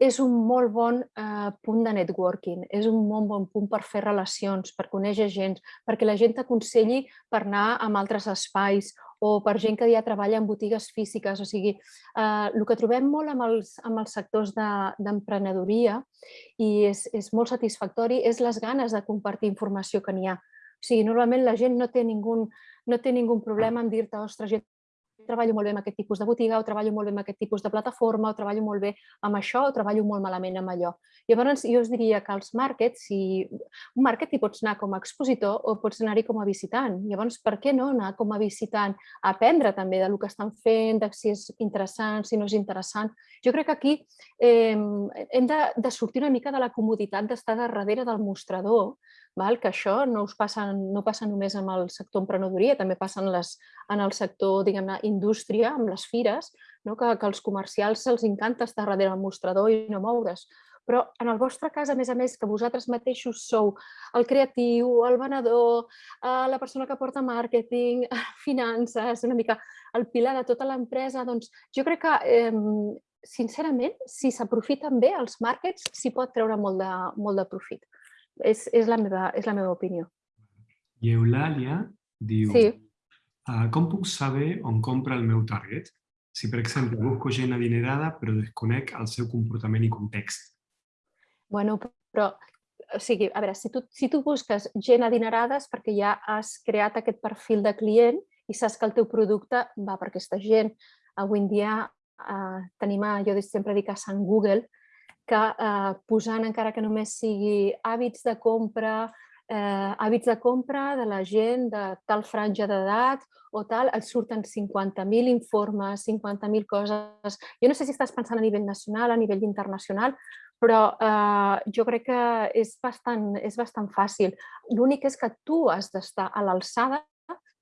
és un molt bon eh, punt de networking, és un molt bon punt per fer relacions, per conèixer gent, perquè la gent t'aconselli per anar a altres espais o per gent que ja treballa en botigues físiques. O sigui, eh, el que trobem molt amb els, amb els sectors d'emprenedoria de, i és, és molt satisfactori és les ganes de compartir informació que n'hi ha. O sigui, normalment la gent no té ningú, no té ningú problema en dir-te, ostres, jo treballo molt bé amb aquest tipus de botiga, o treballo molt bé amb aquest tipus de plataforma, o treballo molt bé amb això, o treballo molt malament amb allò. Llavors, jo us diria que els markets, si un market hi pots anar com a expositor o pots anar-hi com a visitant. Llavors, per què no anar com a visitant? A aprendre també del que estan fent, de si és interessant, si no és interessant. Jo crec que aquí eh, hem de, de sortir una mica de la comoditat d'estar darrere del mostrador, val? que això no, us passa, no passa només amb el sector emprenedoria, també passa en, les, en el sector, diguem-ne, indústria, amb les fires, no? que, que als comercials els encanta estar darrere el mostrador i no moure's. Però en el vostre cas, a més a més, que vosaltres mateixos sou el creatiu, el venedor, eh, la persona que porta màrqueting, *laughs* finances, una mica el pilar de tota l'empresa, doncs jo crec que, eh, sincerament, si s'aprofiten bé els màrquets, s'hi pot treure molt de, molt de profit. És, és, la meva, és la meva opinió. I Eulàlia diu, Sí. "Ah, com puc saber on compra el meu target? Si, per exemple, busco gent adinerada però desconec el seu comportament i context. Bueno, però, o sigui, a veure, si tu, si tu busques gent adinerada és perquè ja has creat aquest perfil de client i saps que el teu producte va per aquesta gent. Avui en dia eh, tenim, a, jo sempre dic a Sant Google, que eh, posant encara que només sigui hàbits de compra, eh, hàbits de compra de la gent de tal franja d'edat o tal, et surten 50.000 informes, 50.000 coses. Jo no sé si estàs pensant a nivell nacional, a nivell internacional, però eh, jo crec que és bastant, és bastant fàcil. L'únic és que tu has d'estar a l'alçada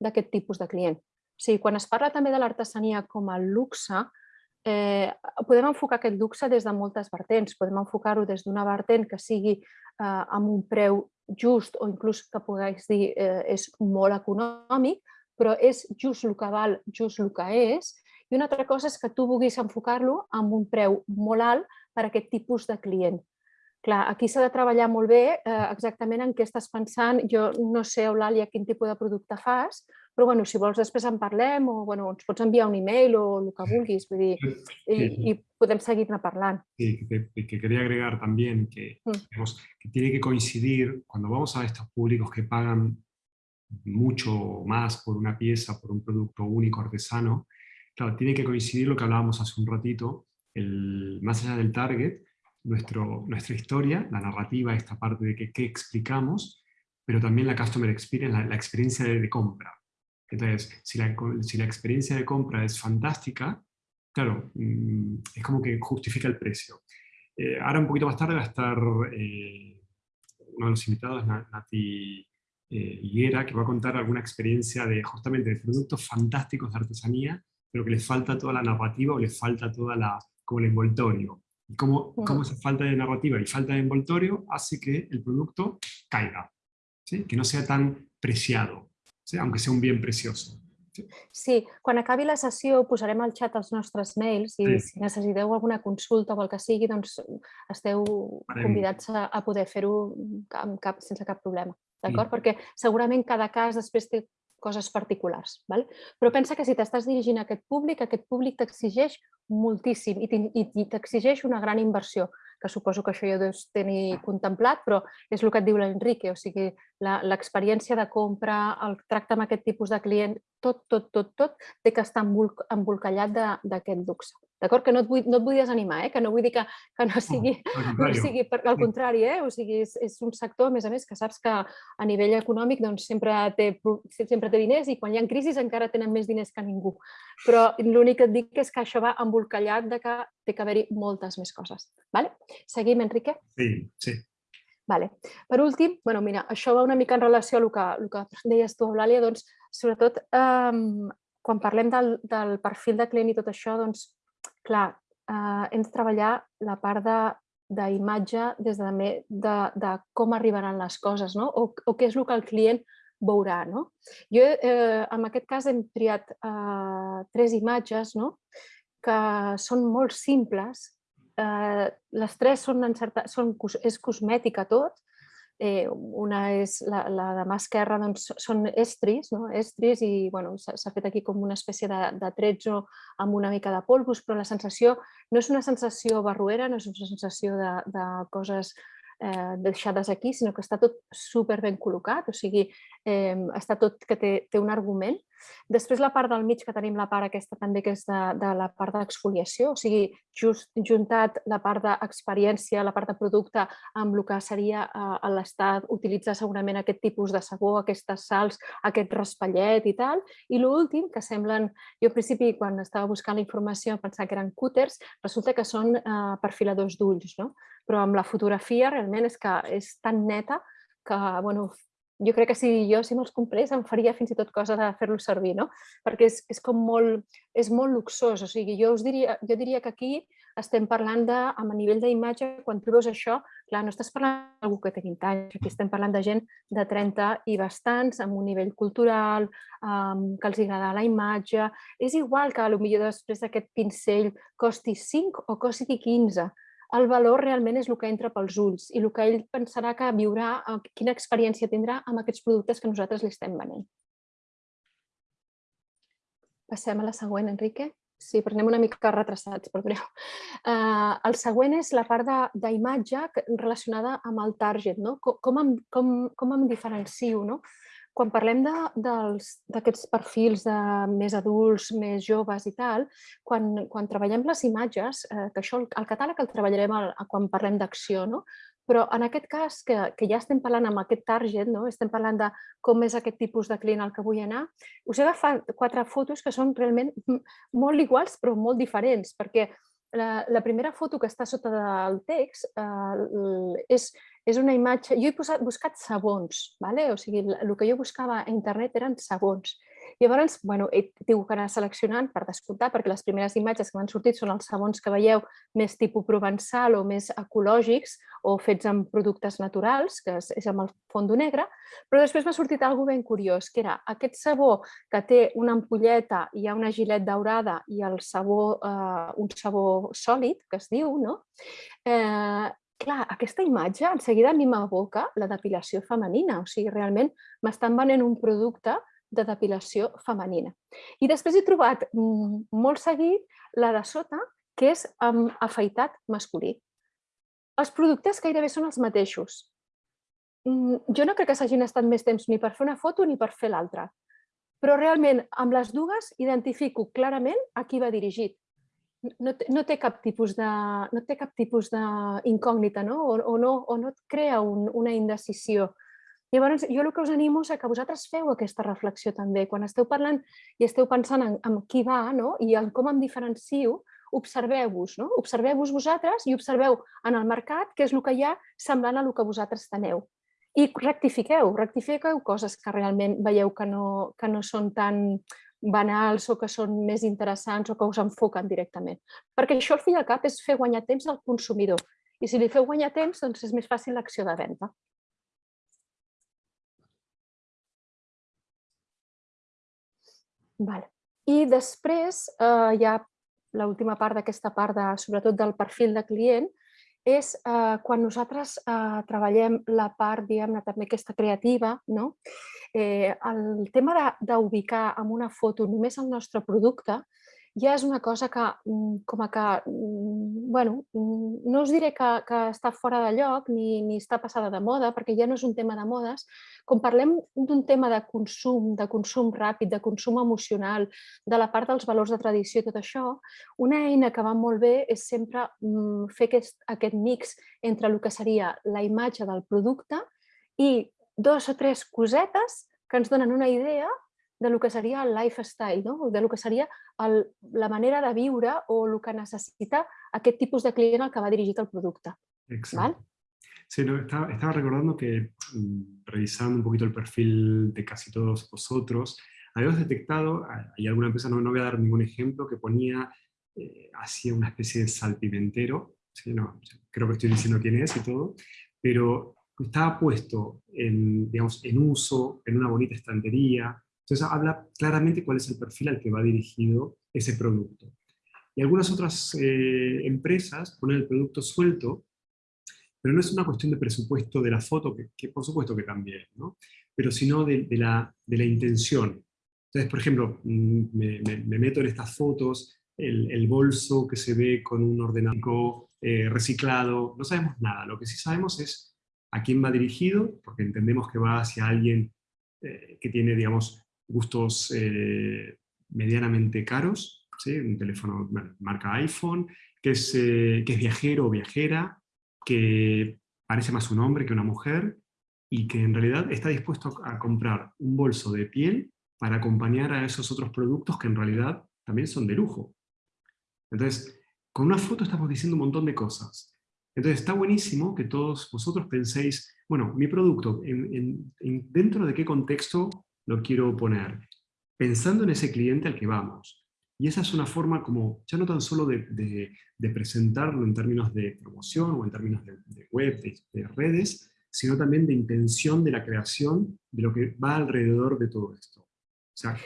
d'aquest tipus de client. O sigui, quan es parla també de l'artesania com a luxe, eh, podem enfocar aquest luxe des de moltes vertents. Podem enfocar-ho des d'una vertent que sigui eh, amb un preu just o inclús que pogués dir eh, és molt econòmic, però és just el que val, just el que és. I una altra cosa és que tu vulguis enfocar-lo amb un preu molt alt per a aquest tipus de client. Clar, aquí s'ha de treballar molt bé eh, exactament en què estàs pensant. Jo no sé, Eulàlia, quin tipus de producte fas, però bueno, si vols després en parlem o bueno, ens pots enviar un email o el que vulguis, vull dir, y, y podem seguir-ne parlant. Sí, que, que, quería agregar también que, Mm. digamos, que tiene que coincidir, cuando vamos a estos públicos que pagan mucho más por una pieza, por un producto único artesano, claro, tiene que coincidir lo que hablábamos hace un ratito, el, más allá del target, nuestro, nuestra historia, la narrativa, esta parte de que, qué explicamos, pero también la customer experience, la, experiencia de, compra. Entonces, si la, si la experiencia de compra es fantástica, claro, mm, es como que justifica el precio. Eh, ahora un poquito más tarde va a estar eh, uno de los invitados, Na- Nati eh, Higuera, que va a contar alguna experiencia de justamente de productos fantásticos de artesanía, pero que les falta toda la narrativa o les falta toda la, como el envoltorio. Y cómo, Ujú. cómo esa falta de narrativa y falta de envoltorio hace que el producto caiga, ¿sí? que no sea tan preciado, ¿sí? aunque sea un bien precioso. Sí, quan acabi la sessió posarem al xat els nostres mails i Sí. si necessiteu alguna consulta o el que sigui, doncs esteu Farem. convidats a, a poder fer-ho sense cap problema, d'acord? Sí. Perquè segurament cada cas després té coses particulars, val? però pensa que si t'estàs dirigint a aquest públic, aquest públic t'exigeix moltíssim i t'exigeix una gran inversió, que suposo que això ja deus tenir contemplat, però és el que et diu l'Enrique, o sigui, l'experiència de compra, el tracte amb aquest tipus de client, tot, tot, tot, tot té que estar embolc- embolcallat de- d'aquest luxe. D'acord? Que no et, vull, no et vull desanimar, eh? que no vull dir que, que no sigui, Al no sigui per, al contrari, eh? o sigui, és, és un sector, a més a més, que saps que a nivell econòmic doncs, sempre, té, sempre té diners i quan hi ha crisis encara tenen més diners que ningú. Però l'únic que et dic és que això va embolcallat de que té que haver-hi moltes més coses. Vale? Seguim, Enrique? sí, sí. Vale. Per últim, bueno, mira, això va una mica en relació a el que, el que deies tu, Eulàlia, doncs, sobretot um, quan parlem del, del perfil de client i tot això, doncs, clar, uh, hem de treballar la part de d'imatge des de, de, de com arribaran les coses, no? o, o què és el que el client veurà. No? Jo, eh, en aquest cas, hem triat eh, tres imatges no? que són molt simples, eh, les tres són, certa, són és cosmètica tot, eh, una és la, la de mà esquerra, doncs són estris, no? estris i bueno, s'ha fet aquí com una espècie de, de tretzo amb una mica de polvos, però la sensació no és una sensació barruera, no és una sensació de, de coses eh, deixades aquí, sinó que està tot super ben col·locat, o sigui, eh, està tot que té, té un argument. Després la part del mig, que tenim la part aquesta també, que és de, de la part d'exfoliació, o sigui, just juntat la part d'experiència, la part de producte, amb el que seria eh, l'estat, utilitzar segurament aquest tipus de sabó, aquestes sals, aquest raspallet i tal. I l'últim, que semblen, jo al principi quan estava buscant la informació pensava que eren cúters, resulta que són eh, perfiladors d'ulls, no? Però amb la fotografia realment és que és tan neta que bueno, jo crec que si jo, si me'ls comprés, em faria fins i tot cosa de fer-los servir, no? Perquè és, és com molt, és molt luxós, o sigui, jo us diria, jo diria que aquí estem parlant de, a nivell d'imatge, quan tu veus això, clar, no estàs parlant d'algú que té 20 anys, aquí estem parlant de gent de 30 i bastants, amb un nivell cultural, um, que els agrada la imatge, és igual que potser després d'aquest pincell costi 5 o costi 15, el valor realment és el que entra pels ulls i el que ell pensarà que viurà, eh, quina experiència tindrà amb aquests productes que nosaltres li estem venent. Passem a la següent, Enrique. Sí, però anem una mica retrasats, perdoneu. Uh, el següent és la part d'imatge relacionada amb el target, no? com, com, em, com, com em diferencio. No? Quan parlem d'aquests perfils de més adults, més joves i tal, quan, quan treballem les imatges, eh, que això el catàleg el treballarem el, quan parlem d'acció, no? però en aquest cas, que, que ja estem parlant amb aquest target, no? estem parlant de com és aquest tipus de client al que vull anar, us he agafat quatre fotos que són realment *laughs* molt iguals però molt diferents, perquè la, la primera foto que està sota del text eh, és, és una imatge... Jo he posat, buscat sabons, vale? o sigui, el que jo buscava a internet eren sabons. Llavors, bueno, he tingut que anar seleccionant per descomptar, perquè les primeres imatges que m'han sortit són els sabons que veieu més tipus provençal o més ecològics o fets amb productes naturals, que és amb el fondo negre, però després m'ha sortit alguna ben curiós, que era aquest sabó que té una ampolleta, hi ha una gilet daurada i el sabó, eh, un sabó sòlid, que es diu, no? Eh, clar, aquesta imatge en seguida a mi m'aboca la depilació femenina, o sigui, realment m'estan venent un producte de depilació femenina. I després he trobat mm, molt seguit la de sota, que és amb afaitat masculí. Els productes gairebé són els mateixos. Mm, jo no crec que s'hagin estat més temps ni per fer una foto ni per fer l'altra, però realment amb les dues identifico clarament a qui va dirigit no, té, no té cap tipus de no té cap tipus d'incògnita, no? O, o no? o no et crea un, una indecisió. Llavors, jo el que us animo és que vosaltres feu aquesta reflexió també. Quan esteu parlant i esteu pensant en, en qui va no? i en com em diferencio, observeu-vos, no? observeu-vos vosaltres i observeu en el mercat què és el que hi ha semblant a el que vosaltres teneu. I rectifiqueu, rectifiqueu coses que realment veieu que no, que no són tan banals o que són més interessants o que us enfoquen directament. Perquè això al fi i al cap és fer guanyar temps al consumidor. I si li feu guanyar temps, doncs és més fàcil l'acció de venda. Vale. I després eh, hi ha l'última part d'aquesta part, de, sobretot del perfil de client, és eh, quan nosaltres eh, treballem la part, diguem-ne, també aquesta creativa, no? eh, el tema d'ubicar amb una foto només el nostre producte ja és una cosa que, mm, com a que, mm, bueno, mm, no us diré que, que està fora de lloc ni, ni està passada de moda, perquè ja no és un tema de modes. Com parlem d'un tema de consum, de consum ràpid, de consum emocional, de la part dels valors de tradició i tot això, una eina que va molt bé és sempre fer aquest, aquest mix entre el que seria la imatge del producte i dos o tres cosetes que ens donen una idea de lo que seria el lifestyle, no? de lo que seria el, la manera de viure o el que necessita aquest tipus de client al que va el producte. Exacto. Sí, no, estaba, estaba, recordando que mm, revisando un poquito el perfil de casi todos vosotros, habíamos detectado, hay alguna empresa, no, no voy a dar ningún ejemplo, que ponía, eh, hacía una especie de salpimentero, ¿sí? no, creo que estoy diciendo quién es y todo, pero estaba puesto en, digamos, en uso, en una bonita estantería. Entonces habla claramente cuál es el perfil al que va dirigido ese producto. Y algunas otras eh, empresas ponen el producto suelto, pero no es una cuestión de presupuesto de la foto, que, por supuesto que también, ¿no? pero sino de, la, de, la, intención. Entonces, por ejemplo, mm, me, me, meto en estas fotos, el, el, bolso que se ve con un ordenador eh, reciclado, no sabemos nada. Lo que sí sabemos es a quién va dirigido, porque entendemos que va hacia alguien eh, que tiene, digamos, gustos eh, medianamente caros, ¿sí? un teléfono marca iPhone, que es, eh, que es viajero o viajera, que parece más un hombre que una mujer, y que en realidad está dispuesto a comprar un bolso de piel para acompañar a esos otros productos que en realidad también son de lujo. Entonces, con una foto estamos diciendo un montón de cosas. Entonces está buenísimo que todos vosotros penséis, bueno, mi producto, ¿dentro de qué contexto lo quiero poner? Pensando en ese cliente al que vamos. Y esa es una forma como, ya no tan solo de, presentarlo en términos de promoción o en términos de, web, de, redes, sino también de intención de la creación de lo que va alrededor de todo esto. O sea,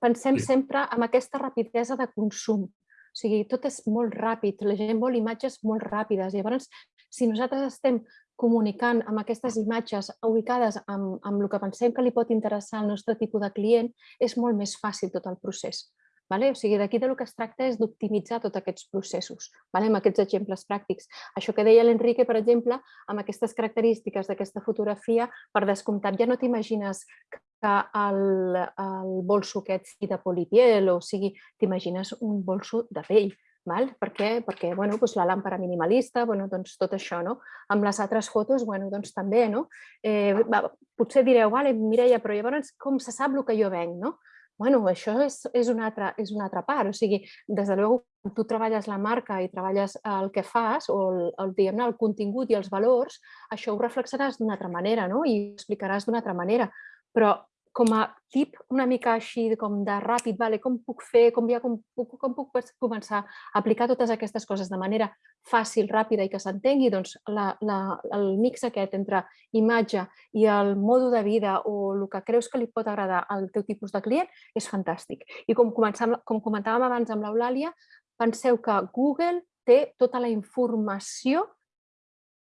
Pensem sí. sempre amb aquesta rapidesa de consum. O sigui, tot és molt ràpid, la gent vol imatges molt ràpides. Llavors, si nosaltres estem comunicant amb aquestes imatges ubicades amb, amb el que pensem que li pot interessar al nostre tipus de client, és molt més fàcil tot el procés. Vale? O sigui, d'aquí del que es tracta és d'optimitzar tots aquests processos, vale? amb aquests exemples pràctics. Això que deia l'Enrique, per exemple, amb aquestes característiques d'aquesta fotografia, per descomptat ja no t'imagines que el, el bolso aquest sigui de polipiel, o sigui, t'imagines un bolso de pell, Val? Per què? Perquè bueno, doncs la làmpara minimalista, bueno, doncs tot això. No? Amb les altres fotos bueno, doncs també. No? Eh, va, potser direu, vale, Mireia, però llavors com se sap el que jo venc? No? bueno, això és, és, una altra, és una altra part. O sigui, des de luego, tu treballes la marca i treballes el que fas, o el, el, el contingut i els valors, això ho reflexaràs d'una altra manera no? i ho explicaràs d'una altra manera. Però com a tip una mica així com de ràpid, vale, com puc fer, com, ja, com, puc, com puc començar a aplicar totes aquestes coses de manera fàcil, ràpida i que s'entengui, doncs la, la, el mix aquest entre imatge i el modo de vida o el que creus que li pot agradar al teu tipus de client és fantàstic. I com, com comentàvem abans amb l'Eulàlia, penseu que Google té tota la informació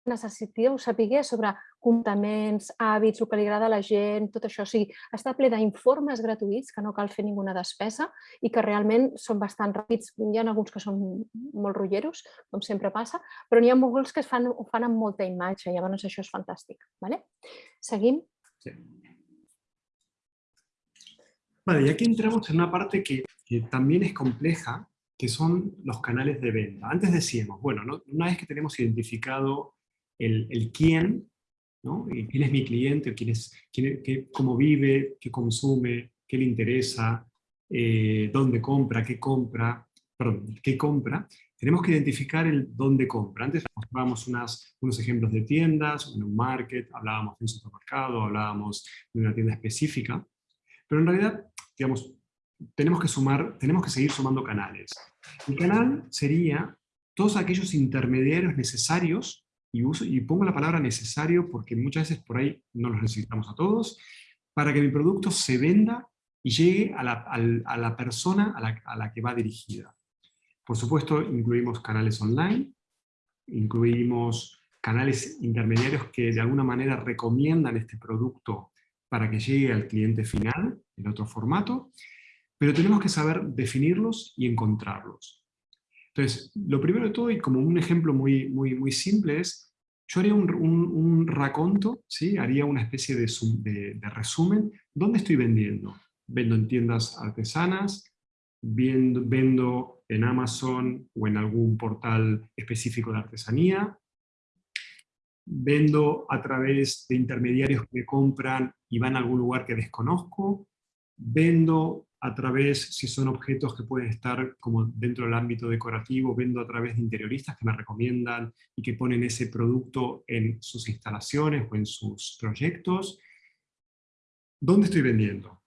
necessiteu saber sobre comportaments, hàbits, el que li agrada a la gent, tot això. O sigui, està ple d'informes gratuïts que no cal fer ninguna despesa i que realment són bastant ràpids. Hi ha alguns que són molt rotlleros, com sempre passa, però n'hi ha molts que es fan, ho fan amb molta imatge, llavors això és fantàstic. Vale? Seguim? Sí. Vale, y aquí entramos en una parte que, que también es compleja, que son los canales de venta. Antes decíamos, bueno, ¿no? una vez que tenemos identificado el, el quién, ¿Quién es mi cliente? ¿Quién es, quién, qué, ¿Cómo vive? ¿Qué consume? ¿Qué le interesa? Eh, ¿Dónde compra? ¿Qué compra? Perdón, ¿qué compra? Tenemos que identificar el dónde compra. Antes mostrábamos unas, unos ejemplos de tiendas, en un market, hablábamos de un supermercado, hablábamos de una tienda específica, pero en realidad, digamos, tenemos que sumar, tenemos que seguir sumando canales. El canal sería todos aquellos intermediarios necesarios y, pongo la palabra necesario porque muchas veces por ahí no los necesitamos a todos, para que mi producto se venda y llegue a la, persona a la, que va dirigida. Por supuesto, incluimos canales online, incluimos canales intermediarios que de alguna manera recomiendan este producto para que llegue al cliente final en otro formato, pero tenemos que saber definirlos y encontrarlos. Entonces, lo primero de todo, y como un ejemplo muy, muy, muy simple, es, yo haría un, un, raconto, ¿sí? haría una especie de, de, resumen, ¿dónde estoy vendiendo? Vendo en tiendas artesanas, vendo, vendo en Amazon o en algún portal específico de artesanía, vendo a través de intermediarios que me compran y van a algún lugar que desconozco, vendo a través, si son objetos que pueden estar como dentro del ámbito decorativo, vendo a través de interioristas que me recomiendan y que ponen ese producto en sus instalaciones o en sus proyectos. ¿Dónde estoy vendiendo?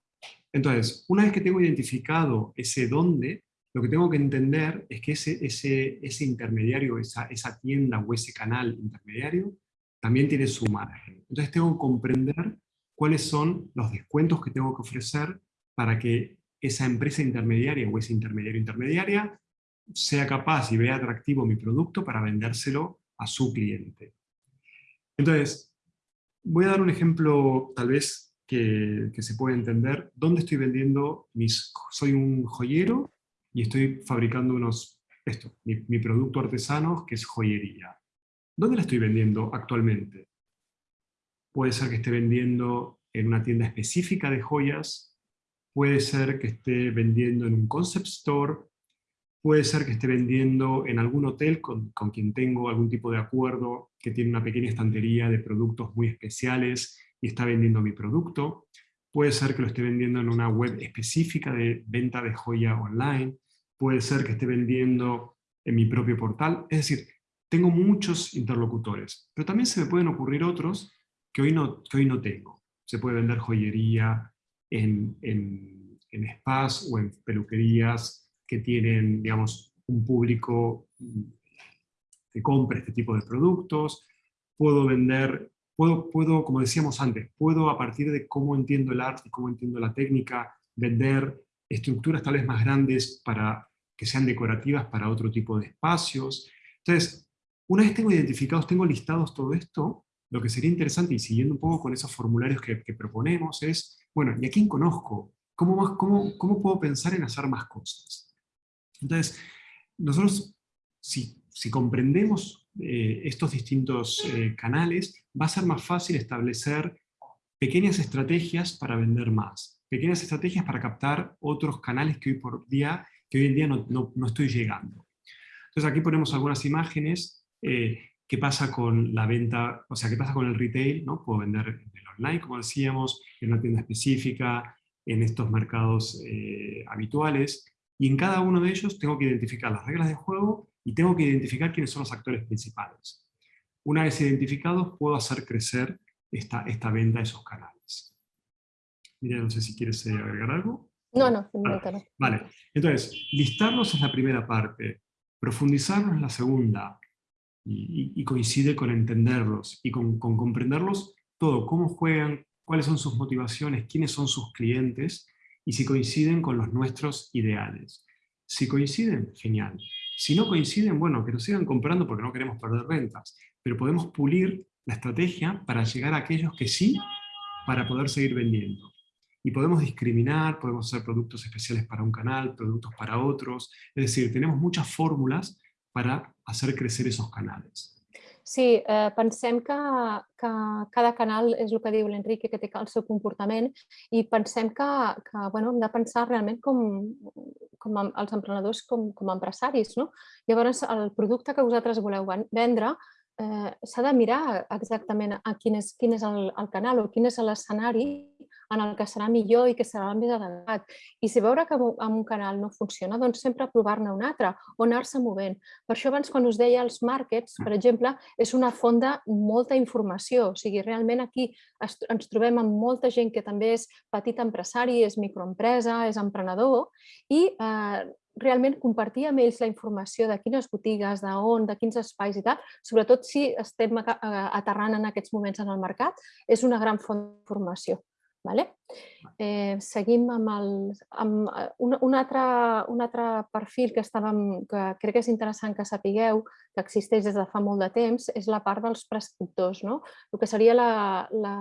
Entonces, una vez que tengo identificado ese dónde, lo que tengo que entender es que ese, ese, ese intermediario, esa, esa tienda o ese canal intermediario, también tiene su margen. Entonces tengo que comprender cuáles son los descuentos que tengo que ofrecer para que esa empresa intermediaria o ese intermediario intermediaria sea capaz y vea atractivo mi producto para vendérselo a su cliente. Entonces, voy a dar un ejemplo tal vez que, se puede entender. ¿Dónde estoy vendiendo mis... Soy un joyero y estoy fabricando unos... Esto, mi, mi producto artesano que es joyería. ¿Dónde la estoy vendiendo actualmente? Puede ser que esté vendiendo en una tienda específica de joyas puede ser que esté vendiendo en un concept store, puede ser que esté vendiendo en algún hotel con, quien tengo algún tipo de acuerdo, que tiene una pequeña estantería de productos muy especiales y está vendiendo mi producto, puede ser que lo esté vendiendo en una web específica de venta de joya online, puede ser que esté vendiendo en mi propio portal, es decir, tengo muchos interlocutores, pero también se me pueden ocurrir otros que hoy no, que hoy no tengo. Se puede vender joyería en, en, en spas o en peluquerías que tienen, digamos, un público que compra este tipo de productos. Puedo vender, puedo, puedo, como decíamos antes, puedo a partir de cómo entiendo el arte cómo entiendo la técnica, vender estructuras tal vez más grandes para que sean decorativas para otro tipo de espacios. Entonces, una vez tengo identificados, tengo listados todo esto, lo que sería interesante, y siguiendo un poco con esos formularios que, proponemos, es, bueno, ¿y a quién conozco? ¿Cómo, más, cómo, ¿Cómo puedo pensar en hacer más cosas? Entonces, nosotros, si, si comprendemos eh, estos distintos eh, canales, va a ser más fácil establecer pequeñas estrategias para vender más, pequeñas estrategias para captar otros canales que hoy por día, que hoy en día no, no, no estoy llegando. Entonces aquí ponemos algunas imágenes eh, qué pasa con la venta, o sea, qué pasa con el retail, ¿no? Puedo vender en el online, como decíamos, en una tienda específica, en estos mercados eh, habituales, y en cada uno de ellos tengo que identificar las reglas de juego y tengo que identificar quiénes son los actores principales. Una vez identificados, puedo hacer crecer esta, esta venta a esos canales. Mira, no sé si quieres eh, agregar algo. No, no, no. Vale, entonces, listarlos es la primera parte, profundizarlos es la segunda, y, coincide con entenderlos y con, comprenderlos todo, cómo juegan, cuáles son sus motivaciones, quiénes son sus clientes y si coinciden con los nuestros ideales. Si coinciden, genial. Si no coinciden, bueno, que nos sigan comprando porque no queremos perder ventas, pero podemos pulir la estrategia para llegar a aquellos que sí, para poder seguir vendiendo. Y podemos discriminar, podemos hacer productos especiales para un canal, productos para otros, es decir, tenemos muchas fórmulas para hacer crecer esos canales. Sí, eh, pensem que, que cada canal és el que diu l'Enrique, que té el seu comportament i pensem que, que bueno, hem de pensar realment com, com els emprenedors com, com empresaris. No? Llavors, el producte que vosaltres voleu vendre eh, s'ha de mirar exactament a quin és, quin és el, el canal o quin és l'escenari en el que serà millor i que serà més adequat. I si veure que amb un canal no funciona, doncs sempre provar-ne un altre o anar-se movent. Per això abans quan us deia els markets, per exemple, és una font de molta informació. O sigui, realment aquí ens trobem amb molta gent que també és petit empresari, és microempresa, és emprenedor i eh, realment compartir amb ells la informació de quines botigues, d'on, de quins espais i tal, sobretot si estem aterrant en aquests moments en el mercat, és una gran font d'informació. Vale? Eh, seguim amb, el, amb eh, un, un, altre, un altre perfil que, estàvem, que crec que és interessant que sapigueu, que existeix des de fa molt de temps, és la part dels prescriptors. No? El que seria, la, la,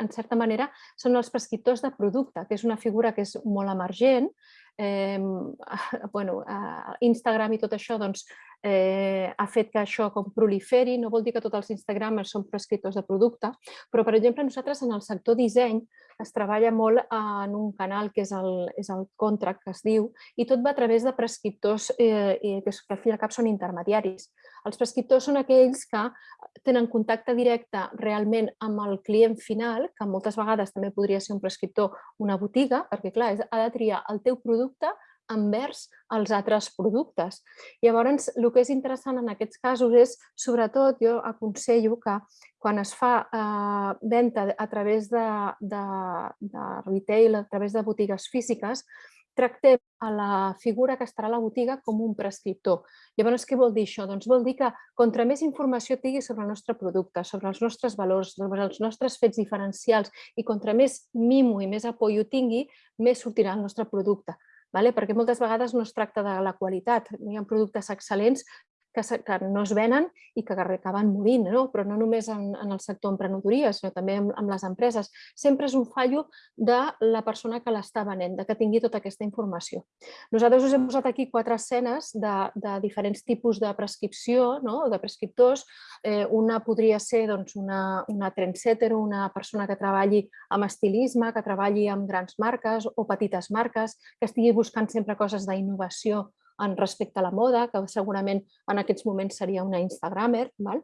en certa manera, són els prescriptors de producte, que és una figura que és molt emergent, eh, *laughs* bueno, eh, Instagram i tot això doncs, eh, ha fet que això com proliferi, no vol dir que tots els Instagramers són prescriptors de producte, però per exemple nosaltres en el sector disseny es treballa molt en un canal que és el, és el contract que es diu i tot va a través de prescriptors eh, que, que al fi i al cap són intermediaris. Els prescriptors són aquells que tenen contacte directe realment amb el client final, que moltes vegades també podria ser un prescriptor una botiga, perquè clar, ha de triar el teu producte envers els altres productes. Llavors, el que és interessant en aquests casos és, sobretot, jo aconsello que quan es fa eh, venda a través de, de, de retail, a través de botigues físiques, tractem a la figura que estarà a la botiga com un prescriptor. Llavors, què vol dir això? Doncs vol dir que contra més informació tingui sobre el nostre producte, sobre els nostres valors, sobre els nostres fets diferencials i contra més mimo i més apoyo tingui, més sortirà el nostre producte vale? perquè moltes vegades no es tracta de la qualitat, hi ha productes excel·lents que, que no es venen i que acaben morint, no? però no només en, en el sector emprenedoria, sinó també amb, amb les empreses. Sempre és un fallo de la persona que l'està venent, de que tingui tota aquesta informació. Nosaltres us hem posat aquí quatre escenes de, de diferents tipus de prescripció, no? de prescriptors. Eh, una podria ser doncs, una, una trendsetter, una persona que treballi amb estilisme, que treballi amb grans marques o petites marques, que estigui buscant sempre coses d'innovació en respecte a la moda, que segurament en aquests moments seria una Instagramer, val?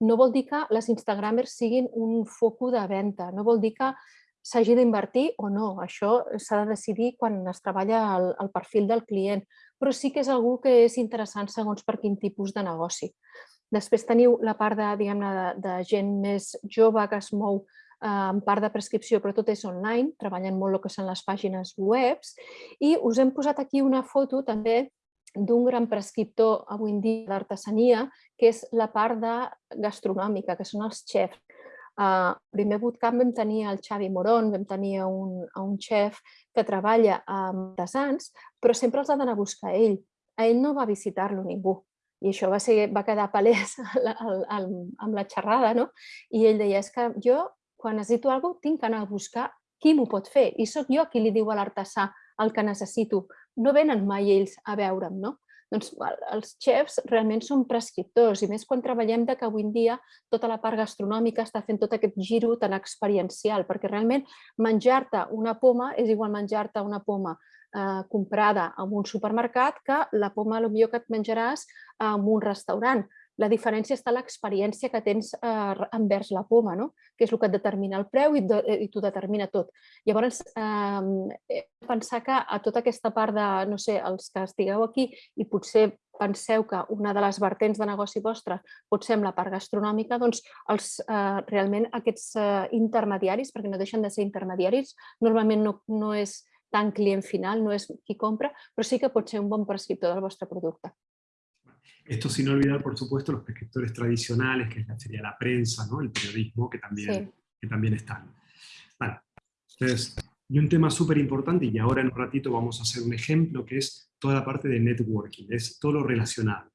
no vol dir que les Instagramers siguin un foco de venda, no vol dir que s'hagi d'invertir o no, això s'ha de decidir quan es treballa el, el perfil del client, però sí que és algú que és interessant segons per quin tipus de negoci. Després teniu la part de, de, de gent més jove que es mou en part de prescripció, però tot és online, treballen molt el que són les pàgines webs, i us hem posat aquí una foto també d'un gran prescriptor avui en dia d'artesania, que és la part de gastronòmica, que són els xefs. Uh, primer bootcamp vam tenir el Xavi Moron, vam tenir un, un xef que treballa amb artesans, però sempre els ha d'anar a buscar a ell. A ell no va visitar-lo ningú. I això va, ser, va quedar palès *laughs* amb la xerrada, no? I ell deia, és que jo quan necessito alguna cosa tinc que anar a buscar qui m'ho pot fer i sóc jo qui li diu a l'artesà el que necessito. No venen mai ells a veure'm, no? Doncs els xefs realment són prescriptors i més quan treballem de que avui en dia tota la part gastronòmica està fent tot aquest giro tan experiencial, perquè realment menjar-te una poma és igual menjar-te una poma eh, comprada en un supermercat que la poma millor que et menjaràs en un restaurant. La diferència està a l'experiència que tens eh, envers la poma, no? que és el que et determina el preu i, de, i t'ho determina tot. Llavors, eh, pensar que a tota aquesta part de, no sé, els que estigueu aquí i potser penseu que una de les vertents de negoci vostre pot ser amb la part gastronòmica, doncs els, eh, realment aquests eh, intermediaris, perquè no deixen de ser intermediaris, normalment no, no és tant client final, no és qui compra, però sí que pot ser un bon prescriptor del vostre producte. Esto sin olvidar, por supuesto, los prescriptores tradicionales, que sería la prensa, ¿no? el periodismo, que también, que también están. Vale. Entonces, y un tema súper importante, y ahora en un ratito vamos a hacer un ejemplo, que es toda la parte de networking, es todo lo relacional.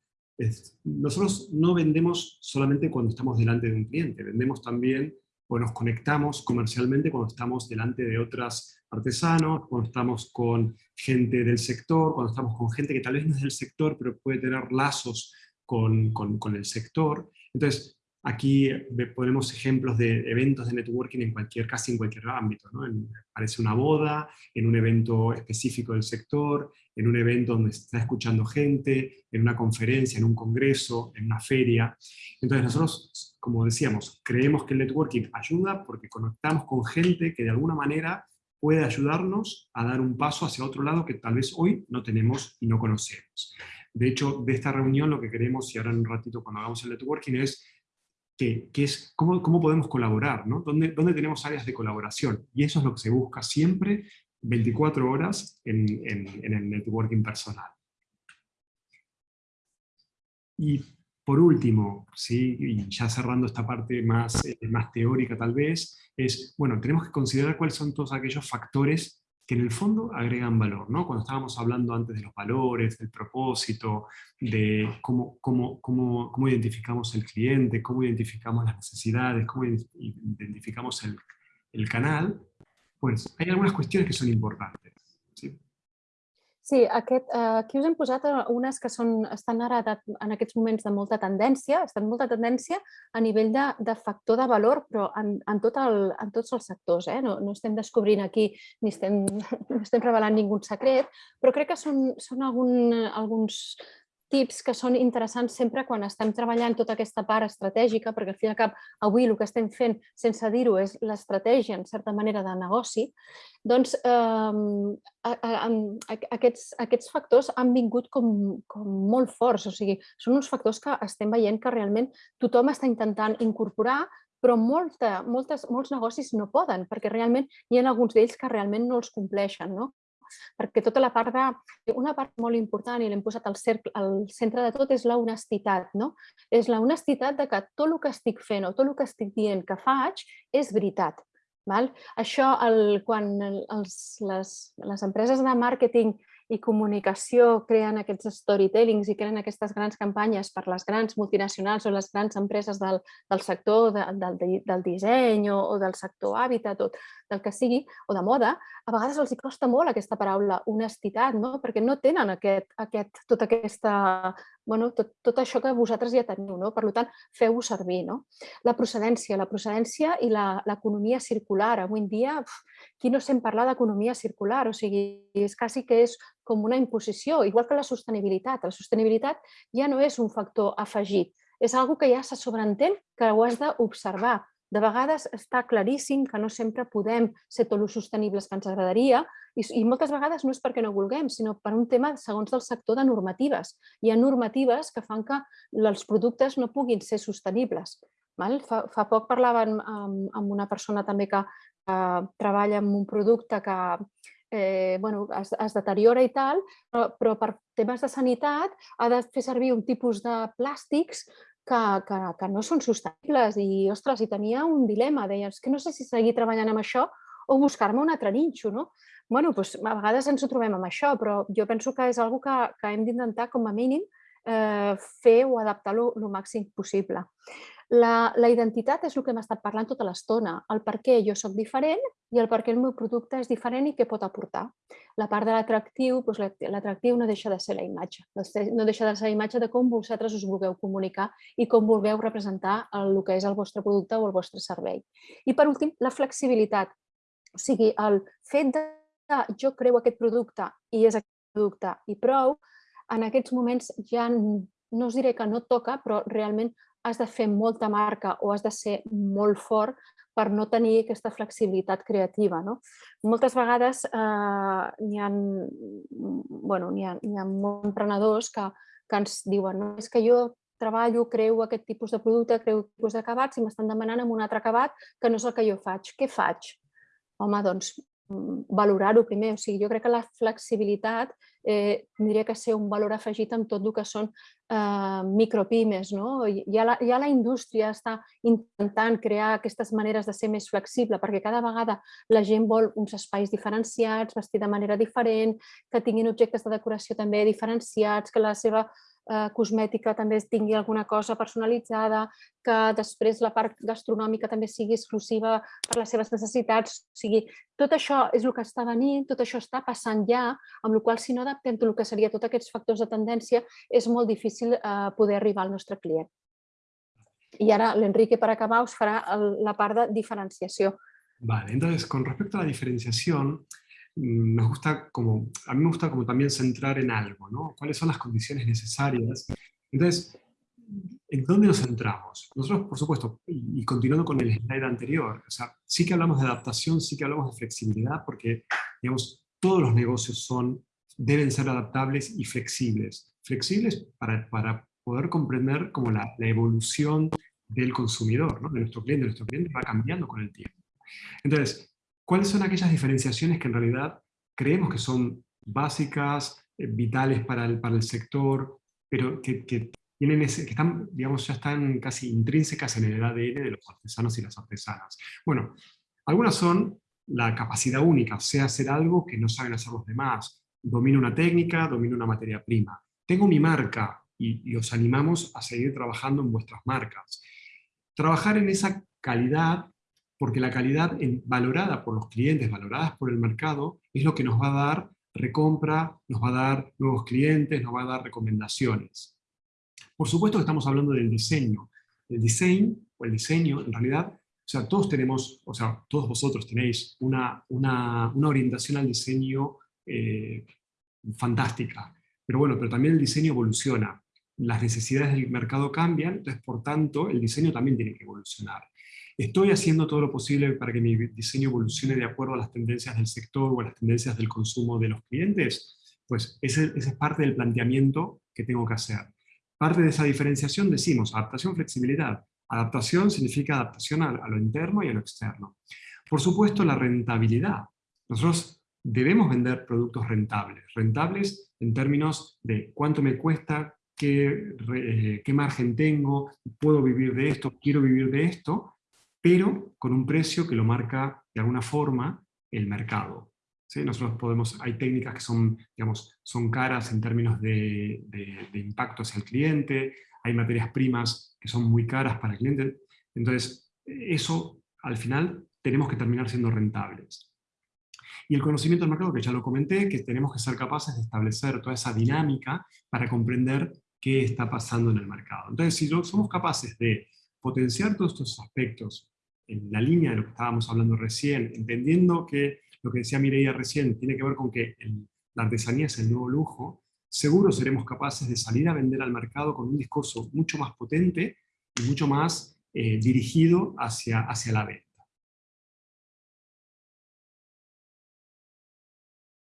nosotros no vendemos solamente cuando estamos delante de un cliente, vendemos también o nos conectamos comercialmente cuando estamos delante de otros artesanos, cuando estamos con gente del sector, cuando estamos con gente que tal vez no es del sector, pero puede tener lazos con, con, con el sector. Entonces, Aquí ponemos ejemplos de eventos de networking en cualquier, casi en cualquier ámbito. ¿no? parece una boda, en un evento específico del sector, en un evento donde se está escuchando gente, en una conferencia, en un congreso, en una feria. Entonces nosotros, como decíamos, creemos que el networking ayuda porque conectamos con gente que de alguna manera puede ayudarnos a dar un paso hacia otro lado que tal vez hoy no tenemos y no conocemos. De hecho, de esta reunión lo que queremos, y ahora en un ratito cuando hagamos el networking, es que, es cómo, cómo, podemos colaborar, ¿no? ¿Dónde, ¿Dónde, tenemos áreas de colaboración? Y eso es lo que se busca siempre 24 horas en, en, el networking personal. Y por último, ¿sí? y ya cerrando esta parte más, eh, más teórica tal vez, es, bueno, tenemos que considerar cuáles son todos aquellos factores que en el fondo agregan valor. ¿no? Cuando estábamos hablando antes de los valores, del propósito, de cómo, cómo, cómo, cómo identificamos el cliente, cómo identificamos las necesidades, cómo identificamos el, el canal, pues hay algunas cuestiones que son importantes. ¿sí? Sí, aquest, eh, aquí us hem posat eh, unes que són, estan ara de, en aquests moments de molta tendència, estan molta tendència a nivell de, de factor de valor, però en, en, tot el, en tots els sectors. Eh? No, no estem descobrint aquí ni estem, *laughs* no estem revelant ningú secret, però crec que són, són algun, alguns tips que són interessants sempre quan estem treballant tota aquesta part estratègica, perquè al fi i al cap avui el que estem fent, sense dir-ho, és l'estratègia, en certa manera, de negoci, doncs eh, aquests, aquests factors han vingut com, com molt forts, o sigui, són uns factors que estem veient que realment tothom està intentant incorporar, però molta, moltes, molts negocis no poden, perquè realment hi ha alguns d'ells que realment no els compleixen. No? Perquè tota la part de... Una part molt important, i l'hem posat al, cercle, al centre de tot, és la honestitat. No? És la honestitat de que tot el que estic fent o tot el que estic dient que faig és veritat. Val? Això, el, quan els, les, les empreses de màrqueting i comunicació creen aquests storytellings i creen aquestes grans campanyes per les grans multinacionals o les grans empreses del, del sector de, del, del disseny o, o del sector hàbitat o del que sigui, o de moda, a vegades els costa molt aquesta paraula honestitat, no? perquè no tenen aquest, aquest, tota aquesta, bueno, tot, tot això que vosaltres ja teniu, no? per tant, feu-ho servir. No? La procedència, la procedència i l'economia circular. Avui en dia, uf, qui no sent parlar d'economia circular? O sigui, és quasi que és com una imposició, igual que la sostenibilitat. La sostenibilitat ja no és un factor afegit, és algo que ja se sobreentén que ho has d'observar, de vegades està claríssim que no sempre podem ser tot el sostenibles que ens agradaria i, i moltes vegades no és perquè no vulguem, sinó per un tema, segons del sector, de normatives. Hi ha normatives que fan que els productes no puguin ser sostenibles. Val? Fa, fa poc parlava amb, amb una persona també que, que treballa amb un producte que eh, bueno, es, es deteriora i tal, però, però per temes de sanitat ha de fer servir un tipus de plàstics que, que, que no són sostenibles i, ostres, i tenia un dilema, deia, és que no sé si seguir treballant amb això o buscar-me un altre ninxo, no? bueno, doncs, a vegades ens ho trobem amb això, però jo penso que és una que, que hem d'intentar, com a mínim, eh, fer o adaptar-lo el màxim possible. La, la identitat és el que hem estat parlant tota l'estona, el per què jo sóc diferent i el per què el meu producte és diferent i què pot aportar. La part de l'atractiu, doncs l'atractiu no deixa de ser la imatge, no deixa de ser la imatge de com vosaltres us vulgueu comunicar i com vulgueu representar el, el que és el vostre producte o el vostre servei. I per últim, la flexibilitat, o sigui, el fet de jo creu aquest producte i és aquest producte i prou, en aquests moments ja no us diré que no toca, però realment has de fer molta marca o has de ser molt fort per no tenir aquesta flexibilitat creativa. No? Moltes vegades eh, n'hi ha, bueno, ha, ha molts emprenedors que, que ens diuen no, és que jo treballo, creu aquest tipus de producte, creu tipus d'acabats i m'estan demanant amb un altre acabat que no és el que jo faig. Què faig? Home, doncs valorar-ho primer. O sigui, jo crec que la flexibilitat eh, tindria que ser un valor afegit en tot el que són eh, micropimes. No? Ja, la, ja la indústria està intentant crear aquestes maneres de ser més flexible perquè cada vegada la gent vol uns espais diferenciats, vestir de manera diferent, que tinguin objectes de decoració també diferenciats, que la seva eh, cosmètica també tingui alguna cosa personalitzada, que després la part gastronòmica també sigui exclusiva per les seves necessitats. O sigui, tot això és el que està venint, tot això està passant ja, amb la qual si no adaptem el que seria tots aquests factors de tendència, és molt difícil eh, poder arribar al nostre client. Y ahora l'Enrique, para acabar, us farà la part de diferenciació. Vale, entonces, con respecto a la diferenciación, nos gusta como, a mí me gusta como también centrar en algo, ¿no? ¿Cuáles son las condiciones necesarias? Entonces, ¿en dónde nos centramos? Nosotros, por supuesto, y, continuando con el slide anterior, o sea, sí que hablamos de adaptación, sí que hablamos de flexibilidad, porque, digamos, todos los negocios son, deben ser adaptables y flexibles. Flexibles para, para poder comprender como la, la evolución del consumidor, ¿no? de nuestro cliente. Nuestro cliente va cambiando con el tiempo. Entonces, ¿Cuáles son aquellas diferenciaciones que en realidad creemos que son básicas, eh, vitales para el, sector, pero que, tienen ese, que están, digamos, ya están casi intrínsecas en el ADN de los artesanos y las artesanas? Bueno, algunas son la capacidad única, sea hacer algo que no saben hacer los demás, domino una técnica, domino una materia prima. Tengo mi marca y, y os animamos a seguir trabajando en vuestras marcas. Trabajar en esa calidad porque la calidad valorada por los clientes, valorada por el mercado, es lo que nos va a dar recompra, nos va a dar nuevos clientes, nos va a dar recomendaciones. Por supuesto que estamos hablando del diseño. El diseño, o el diseño, en realidad, o sea, todos tenemos, o sea, todos vosotros tenéis una, una, orientación al diseño eh, fantástica. Pero bueno, pero también el diseño evoluciona. Las necesidades del mercado cambian, entonces por tanto el diseño también tiene que evolucionar. ¿Estoy haciendo todo lo posible para que mi diseño evolucione de acuerdo a las tendencias del sector o a las tendencias del consumo de los clientes? Pues ese, es parte del planteamiento que tengo que hacer. Parte de esa diferenciación decimos adaptación, flexibilidad. Adaptación significa adaptación a, lo interno y a lo externo. Por supuesto, la rentabilidad. Nosotros debemos vender productos rentables. Rentables en términos de cuánto me cuesta, qué, eh, qué margen tengo, puedo vivir de esto, quiero vivir de esto, pero con un precio que lo marca de alguna forma el mercado. Nosotros podemos, hay técnicas que son, digamos, son caras en términos de, de, impacto hacia el cliente, hay materias primas que son muy caras para el cliente, entonces eso al final tenemos que terminar siendo rentables. Y el conocimiento del mercado, que ya lo comenté, que tenemos que ser capaces de establecer toda esa dinámica para comprender qué está pasando en el mercado. Entonces, si somos capaces de potenciar todos estos aspectos en la línea de lo que estábamos hablando recién, entendiendo que lo que decía Mireia recién tiene que ver con que la artesanía es el nuevo lujo, seguro seremos capaces de salir a vender al mercado con un discurso mucho más potente y mucho más dirigido hacia, hacia la B.